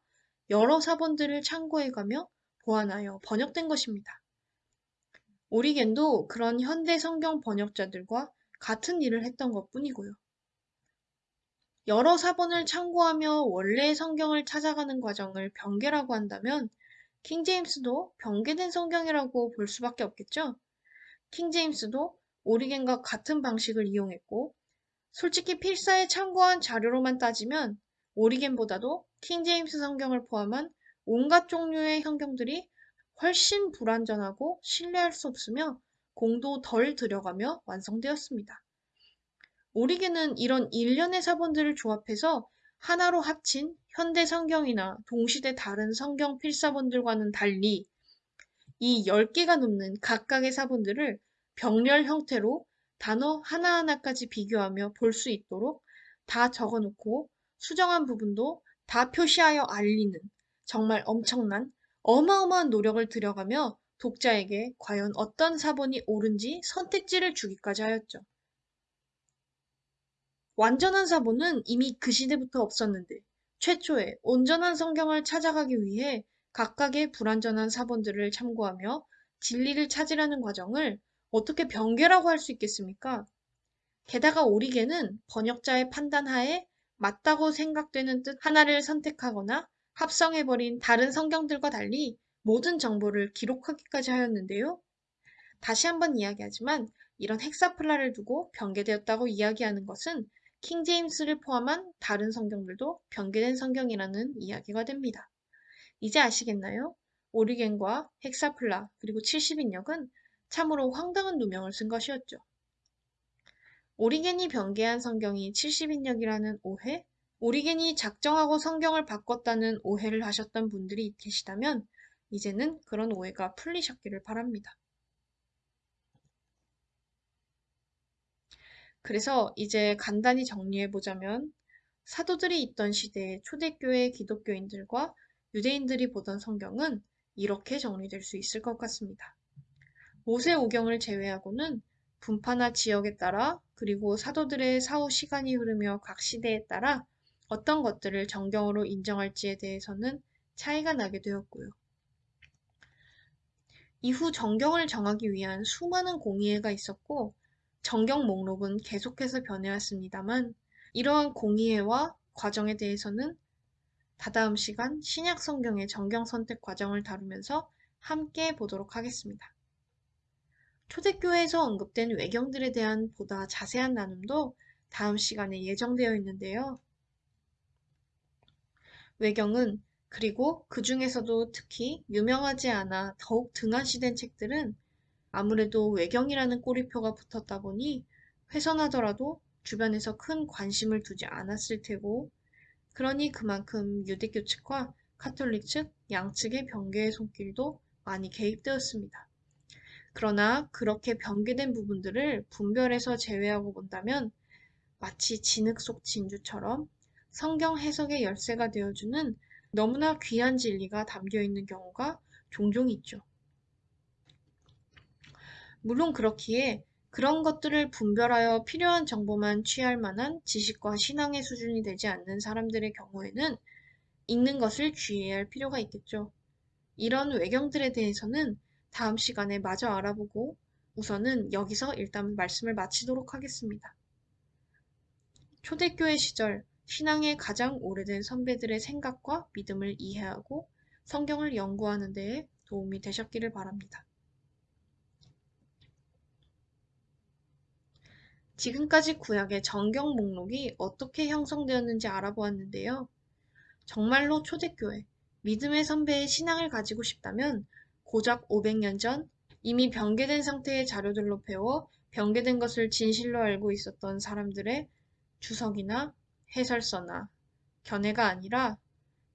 여러 사본들을 참고해가며 보완하여 번역된 것입니다. 오리겐도 그런 현대 성경 번역자들과 같은 일을 했던 것 뿐이고요. 여러 사본을 참고하며 원래의 성경을 찾아가는 과정을 변개라고 한다면 킹제임스도 변개된 성경이라고 볼 수밖에 없겠죠. 킹제임스도 오리겐과 같은 방식을 이용했고 솔직히 필사에 참고한 자료로만 따지면 오리겐보다도 킹제임스 성경을 포함한 온갖 종류의 성경들이 훨씬 불완전하고 신뢰할 수 없으며 공도 덜 들여가며 완성되었습니다. 오리겐은 이런 일련의 사본들을 조합해서 하나로 합친 현대 성경이나 동시대 다른 성경 필사본들과는 달리 이 10개가 넘는 각각의 사본들을 병렬 형태로 단어 하나하나까지 비교하며 볼 수 있도록 다 적어놓고 수정한 부분도 다 표시하여 알리는 정말 엄청난 어마어마한 노력을 들여가며 독자에게 과연 어떤 사본이 옳은지 선택지를 주기까지 하였죠. 완전한 사본은 이미 그 시대부터 없었는데 최초의 온전한 성경을 찾아가기 위해 각각의 불완전한 사본들을 참고하며 진리를 찾으려는 과정을 어떻게 변개라고 할 수 있겠습니까? 게다가 오리게는 번역자의 판단하에 맞다고 생각되는 뜻 하나를 선택하거나 합성해버린 다른 성경들과 달리 모든 정보를 기록하기까지 하였는데요. 다시 한번 이야기하지만 이런 헥사플라를 두고 변개되었다고 이야기하는 것은 킹 제임스를 포함한 다른 성경들도 변개된 성경이라는 이야기가 됩니다. 이제 아시겠나요? 오리겐과 헥사플라 그리고 70인역은 참으로 황당한 누명을 쓴 것이었죠. 오리겐이 변개한 성경이 70인역이라는 오해, 오리겐이 작정하고 성경을 바꿨다는 오해를 하셨던 분들이 계시다면 이제는 그런 오해가 풀리셨기를 바랍니다. 그래서 이제 간단히 정리해보자면 사도들이 있던 시대의 초대교회 기독교인들과 유대인들이 보던 성경은 이렇게 정리될 수 있을 것 같습니다. 모세 오경을 제외하고는 분파나 지역에 따라 그리고 사도들의 사후 시간이 흐르며 각 시대에 따라 어떤 것들을 정경으로 인정할지에 대해서는 차이가 나게 되었고요. 이후 정경을 정하기 위한 수많은 공의회가 있었고 정경 목록은 계속해서 변해왔습니다만 이러한 공의회와 과정에 대해서는 다다음 시간 신약 성경의 정경 선택 과정을 다루면서 함께 보도록 하겠습니다. 초대교회에서 언급된 외경들에 대한 보다 자세한 나눔도 다음 시간에 예정되어 있는데요. 외경은 그리고 그 중에서도 특히 유명하지 않아 더욱 등한시된 책들은 아무래도 외경이라는 꼬리표가 붙었다 보니 훼손하더라도 주변에서 큰 관심을 두지 않았을 테고 그러니 그만큼 유대교 측과 카톨릭 측 양측의 변개의 손길도 많이 개입되었습니다. 그러나 그렇게 변개된 부분들을 분별해서 제외하고 본다면 마치 진흙 속 진주처럼 성경 해석의 열쇠가 되어주는 너무나 귀한 진리가 담겨 있는 경우가 종종 있죠. 물론 그렇기에 그런 것들을 분별하여 필요한 정보만 취할 만한 지식과 신앙의 수준이 되지 않는 사람들의 경우에는 읽는 것을 주의해야 할 필요가 있겠죠. 이런 외경들에 대해서는 다음 시간에 마저 알아보고 우선은 여기서 일단 말씀을 마치도록 하겠습니다. 초대교회 시절 신앙의 가장 오래된 선배들의 생각과 믿음을 이해하고 성경을 연구하는 데에 도움이 되셨기를 바랍니다. 지금까지 구약의 정경 목록이 어떻게 형성되었는지 알아보았는데요. 정말로 초대교회, 믿음의 선배의 신앙을 가지고 싶다면 고작 500년 전 이미 병개된 상태의 자료들로 배워 병개된 것을 진실로 알고 있었던 사람들의 주석이나 해설서나 견해가 아니라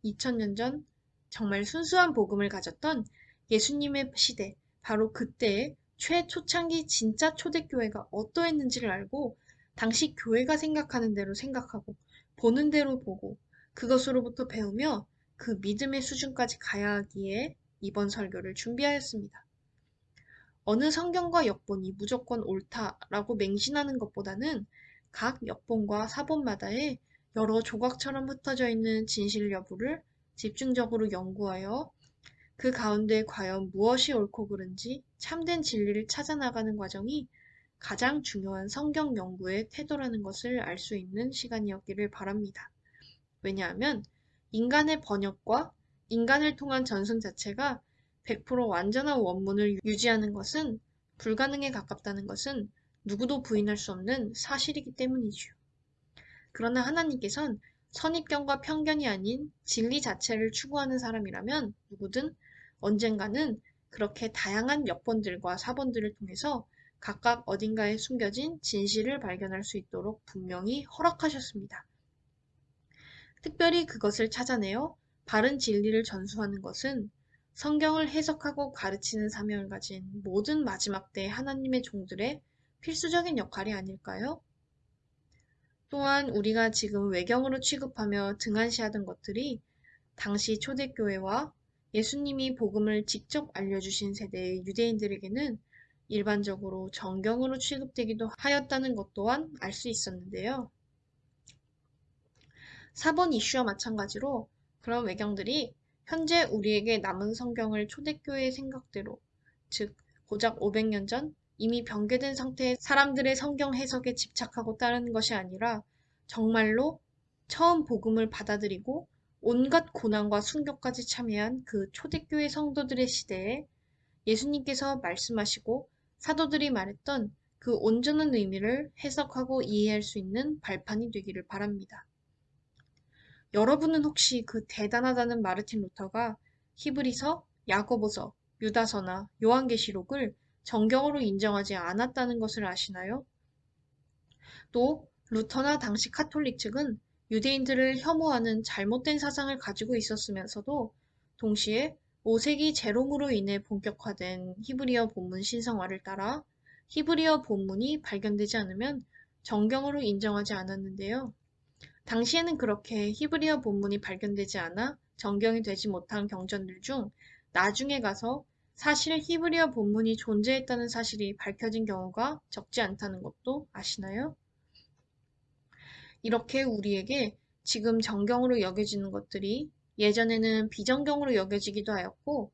2000년 전 정말 순수한 복음을 가졌던 예수님의 시대, 바로 그때의 최초창기 진짜 초대교회가 어떠했는지를 알고 당시 교회가 생각하는 대로 생각하고 보는 대로 보고 그것으로부터 배우며 그 믿음의 수준까지 가야 하기에 이번 설교를 준비하였습니다. 어느 성경과 역본이 무조건 옳다라고 맹신하는 것보다는 각 역본과 사본마다의 여러 조각처럼 흩어져 있는 진실 여부를 집중적으로 연구하여 그 가운데 과연 무엇이 옳고 그른지 참된 진리를 찾아나가는 과정이 가장 중요한 성경 연구의 태도라는 것을 알 수 있는 시간이었기를 바랍니다. 왜냐하면 인간의 번역과 인간을 통한 전승 자체가 100% 완전한 원문을 유지하는 것은 불가능에 가깝다는 것은 누구도 부인할 수 없는 사실이기 때문이지요. 그러나 하나님께선 선입견과 편견이 아닌 진리 자체를 추구하는 사람이라면 누구든 언젠가는 그렇게 다양한 역본들과 사본들을 통해서 각각 어딘가에 숨겨진 진실을 발견할 수 있도록 분명히 허락하셨습니다. 특별히 그것을 찾아내어 바른 진리를 전수하는 것은 성경을 해석하고 가르치는 사명을 가진 모든 마지막 때 하나님의 종들의 필수적인 역할이 아닐까요? 또한 우리가 지금 외경으로 취급하며 등한시하던 것들이 당시 초대교회와 예수님이 복음을 직접 알려주신 세대의 유대인들에게는 일반적으로 정경으로 취급되기도 하였다는 것 또한 알 수 있었는데요. 4번 이슈와 마찬가지로 그런 외경들이 현재 우리에게 남은 성경을 초대교회의 생각대로, 즉, 고작 500년 전 이미 병개된 상태의 사람들의 성경 해석에 집착하고 따르는 것이 아니라 정말로 처음 복음을 받아들이고 온갖 고난과 순교까지 참여한 그 초대교회 성도들의 시대에 예수님께서 말씀하시고 사도들이 말했던 그 온전한 의미를 해석하고 이해할 수 있는 발판이 되기를 바랍니다. 여러분은 혹시 그 대단하다는 마르틴 루터가 히브리서, 야고보서, 유다서나 요한계시록을 정경으로 인정하지 않았다는 것을 아시나요? 또 루터나 당시 카톨릭 측은 유대인들을 혐오하는 잘못된 사상을 가지고 있었으면서도 동시에 5세기 제롬으로 인해 본격화된 히브리어 본문 신성화를 따라 히브리어 본문이 발견되지 않으면 정경으로 인정하지 않았는데요. 당시에는 그렇게 히브리어 본문이 발견되지 않아 정경이 되지 못한 경전들 중 나중에 가서 사실 히브리어 본문이 존재했다는 사실이 밝혀진 경우가 적지 않다는 것도 아시나요? 이렇게 우리에게 지금 정경으로 여겨지는 것들이 예전에는 비정경으로 여겨지기도 하였고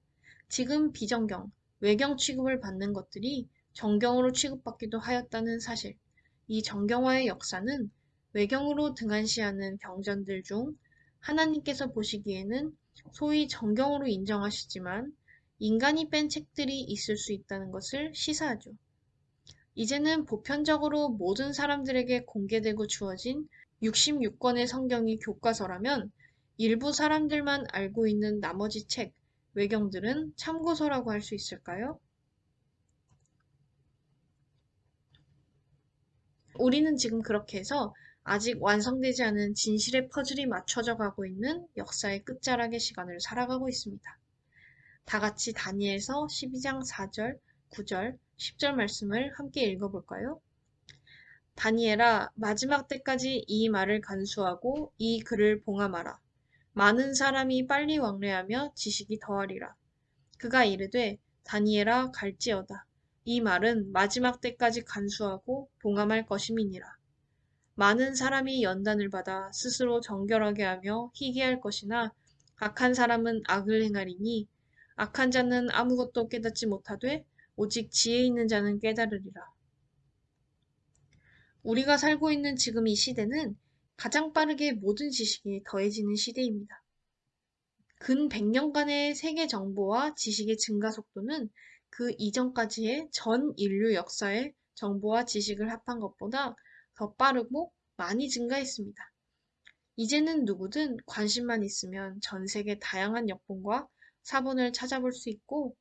지금 비정경, 외경 취급을 받는 것들이 정경으로 취급받기도 하였다는 사실. 이 정경화의 역사는 외경으로 등한시하는 경전들 중 하나님께서 보시기에는 소위 정경으로 인정하시지만 인간이 뺀 책들이 있을 수 있다는 것을 시사하죠. 이제는 보편적으로 모든 사람들에게 공개되고 주어진 66권의 성경이 교과서라면 일부 사람들만 알고 있는 나머지 책, 외경들은 참고서라고 할 수 있을까요? 우리는 지금 그렇게 해서 아직 완성되지 않은 진실의 퍼즐이 맞춰져 가고 있는 역사의 끝자락의 시간을 살아가고 있습니다. 다 같이 다니엘서 12장 4절, 9절, 10절 말씀을 함께 읽어볼까요? 다니엘아 마지막 때까지 이 말을 간수하고 이 글을 봉함하라. 많은 사람이 빨리 왕래하며 지식이 더하리라. 그가 이르되 다니엘아 갈지어다. 이 말은 마지막 때까지 간수하고 봉함할 것임이니라. 많은 사람이 연단을 받아 스스로 정결하게 하며 희귀할 것이나 악한 사람은 악을 행하리니 악한 자는 아무것도 깨닫지 못하되 오직 지혜 있는 자는 깨달으리라. 우리가 살고 있는 지금 이 시대는 가장 빠르게 모든 지식이 더해지는 시대입니다. 근 100년간의 세계 정보와 지식의 증가 속도는 그 이전까지의 전 인류 역사의 정보와 지식을 합한 것보다 더 빠르고 많이 증가했습니다. 이제는 누구든 관심만 있으면 전 세계 다양한 역본과 사본을 찾아볼 수 있고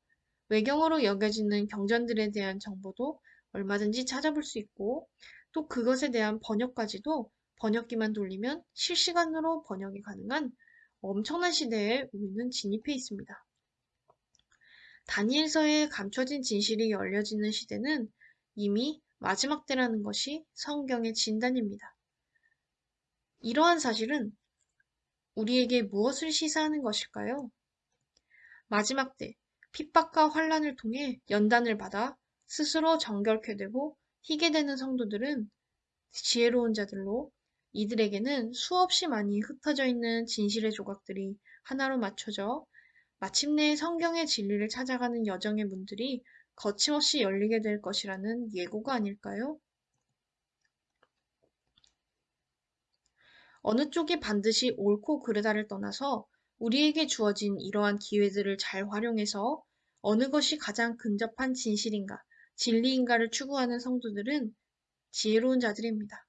외경어로 여겨지는 경전들에 대한 정보도 얼마든지 찾아볼 수 있고 또 그것에 대한 번역까지도 번역기만 돌리면 실시간으로 번역이 가능한 엄청난 시대에 우리는 진입해 있습니다. 다니엘서에 감춰진 진실이 열려지는 시대는 이미 마지막 때라는 것이 성경의 진단입니다. 이러한 사실은 우리에게 무엇을 시사하는 것일까요? 마지막 때 핍박과 환란을 통해 연단을 받아 스스로 정결케 되고 희게 되는 성도들은 지혜로운 자들로 이들에게는 수없이 많이 흩어져 있는 진실의 조각들이 하나로 맞춰져 마침내 성경의 진리를 찾아가는 여정의 문들이 거침없이 열리게 될 것이라는 예고가 아닐까요? 어느 쪽이 반드시 옳고 그르다를 떠나서 우리에게 주어진 이러한 기회들을 잘 활용해서 어느 것이 가장 근접한 진실인가, 진리인가를 추구하는 성도들은 지혜로운 자들입니다.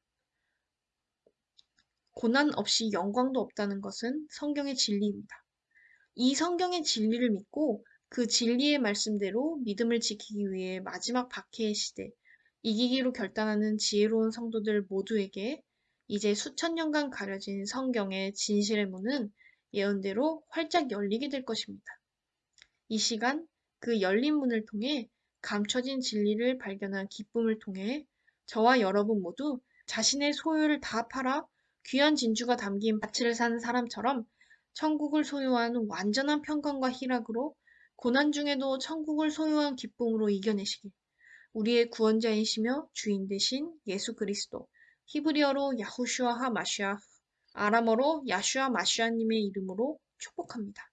고난 없이 영광도 없다는 것은 성경의 진리입니다. 이 성경의 진리를 믿고 그 진리의 말씀대로 믿음을 지키기 위해 마지막 박해의 시대, 이기기로 결단하는 지혜로운 성도들 모두에게 이제 수천 년간 가려진 성경의 진실의 문은 예언대로 활짝 열리게 될 것입니다. 이 시간 그 열린 문을 통해 감춰진 진리를 발견한 기쁨을 통해 저와 여러분 모두 자신의 소유를 다 팔아 귀한 진주가 담긴 밭을 산 사람처럼 천국을 소유한 완전한 평강과 희락으로 고난 중에도 천국을 소유한 기쁨으로 이겨내시길. 우리의 구원자이시며 주인 되신 예수 그리스도, 히브리어로 야후슈아 하 마슈아, 아람어로 야슈아 마슈아님의 이름으로 축복합니다.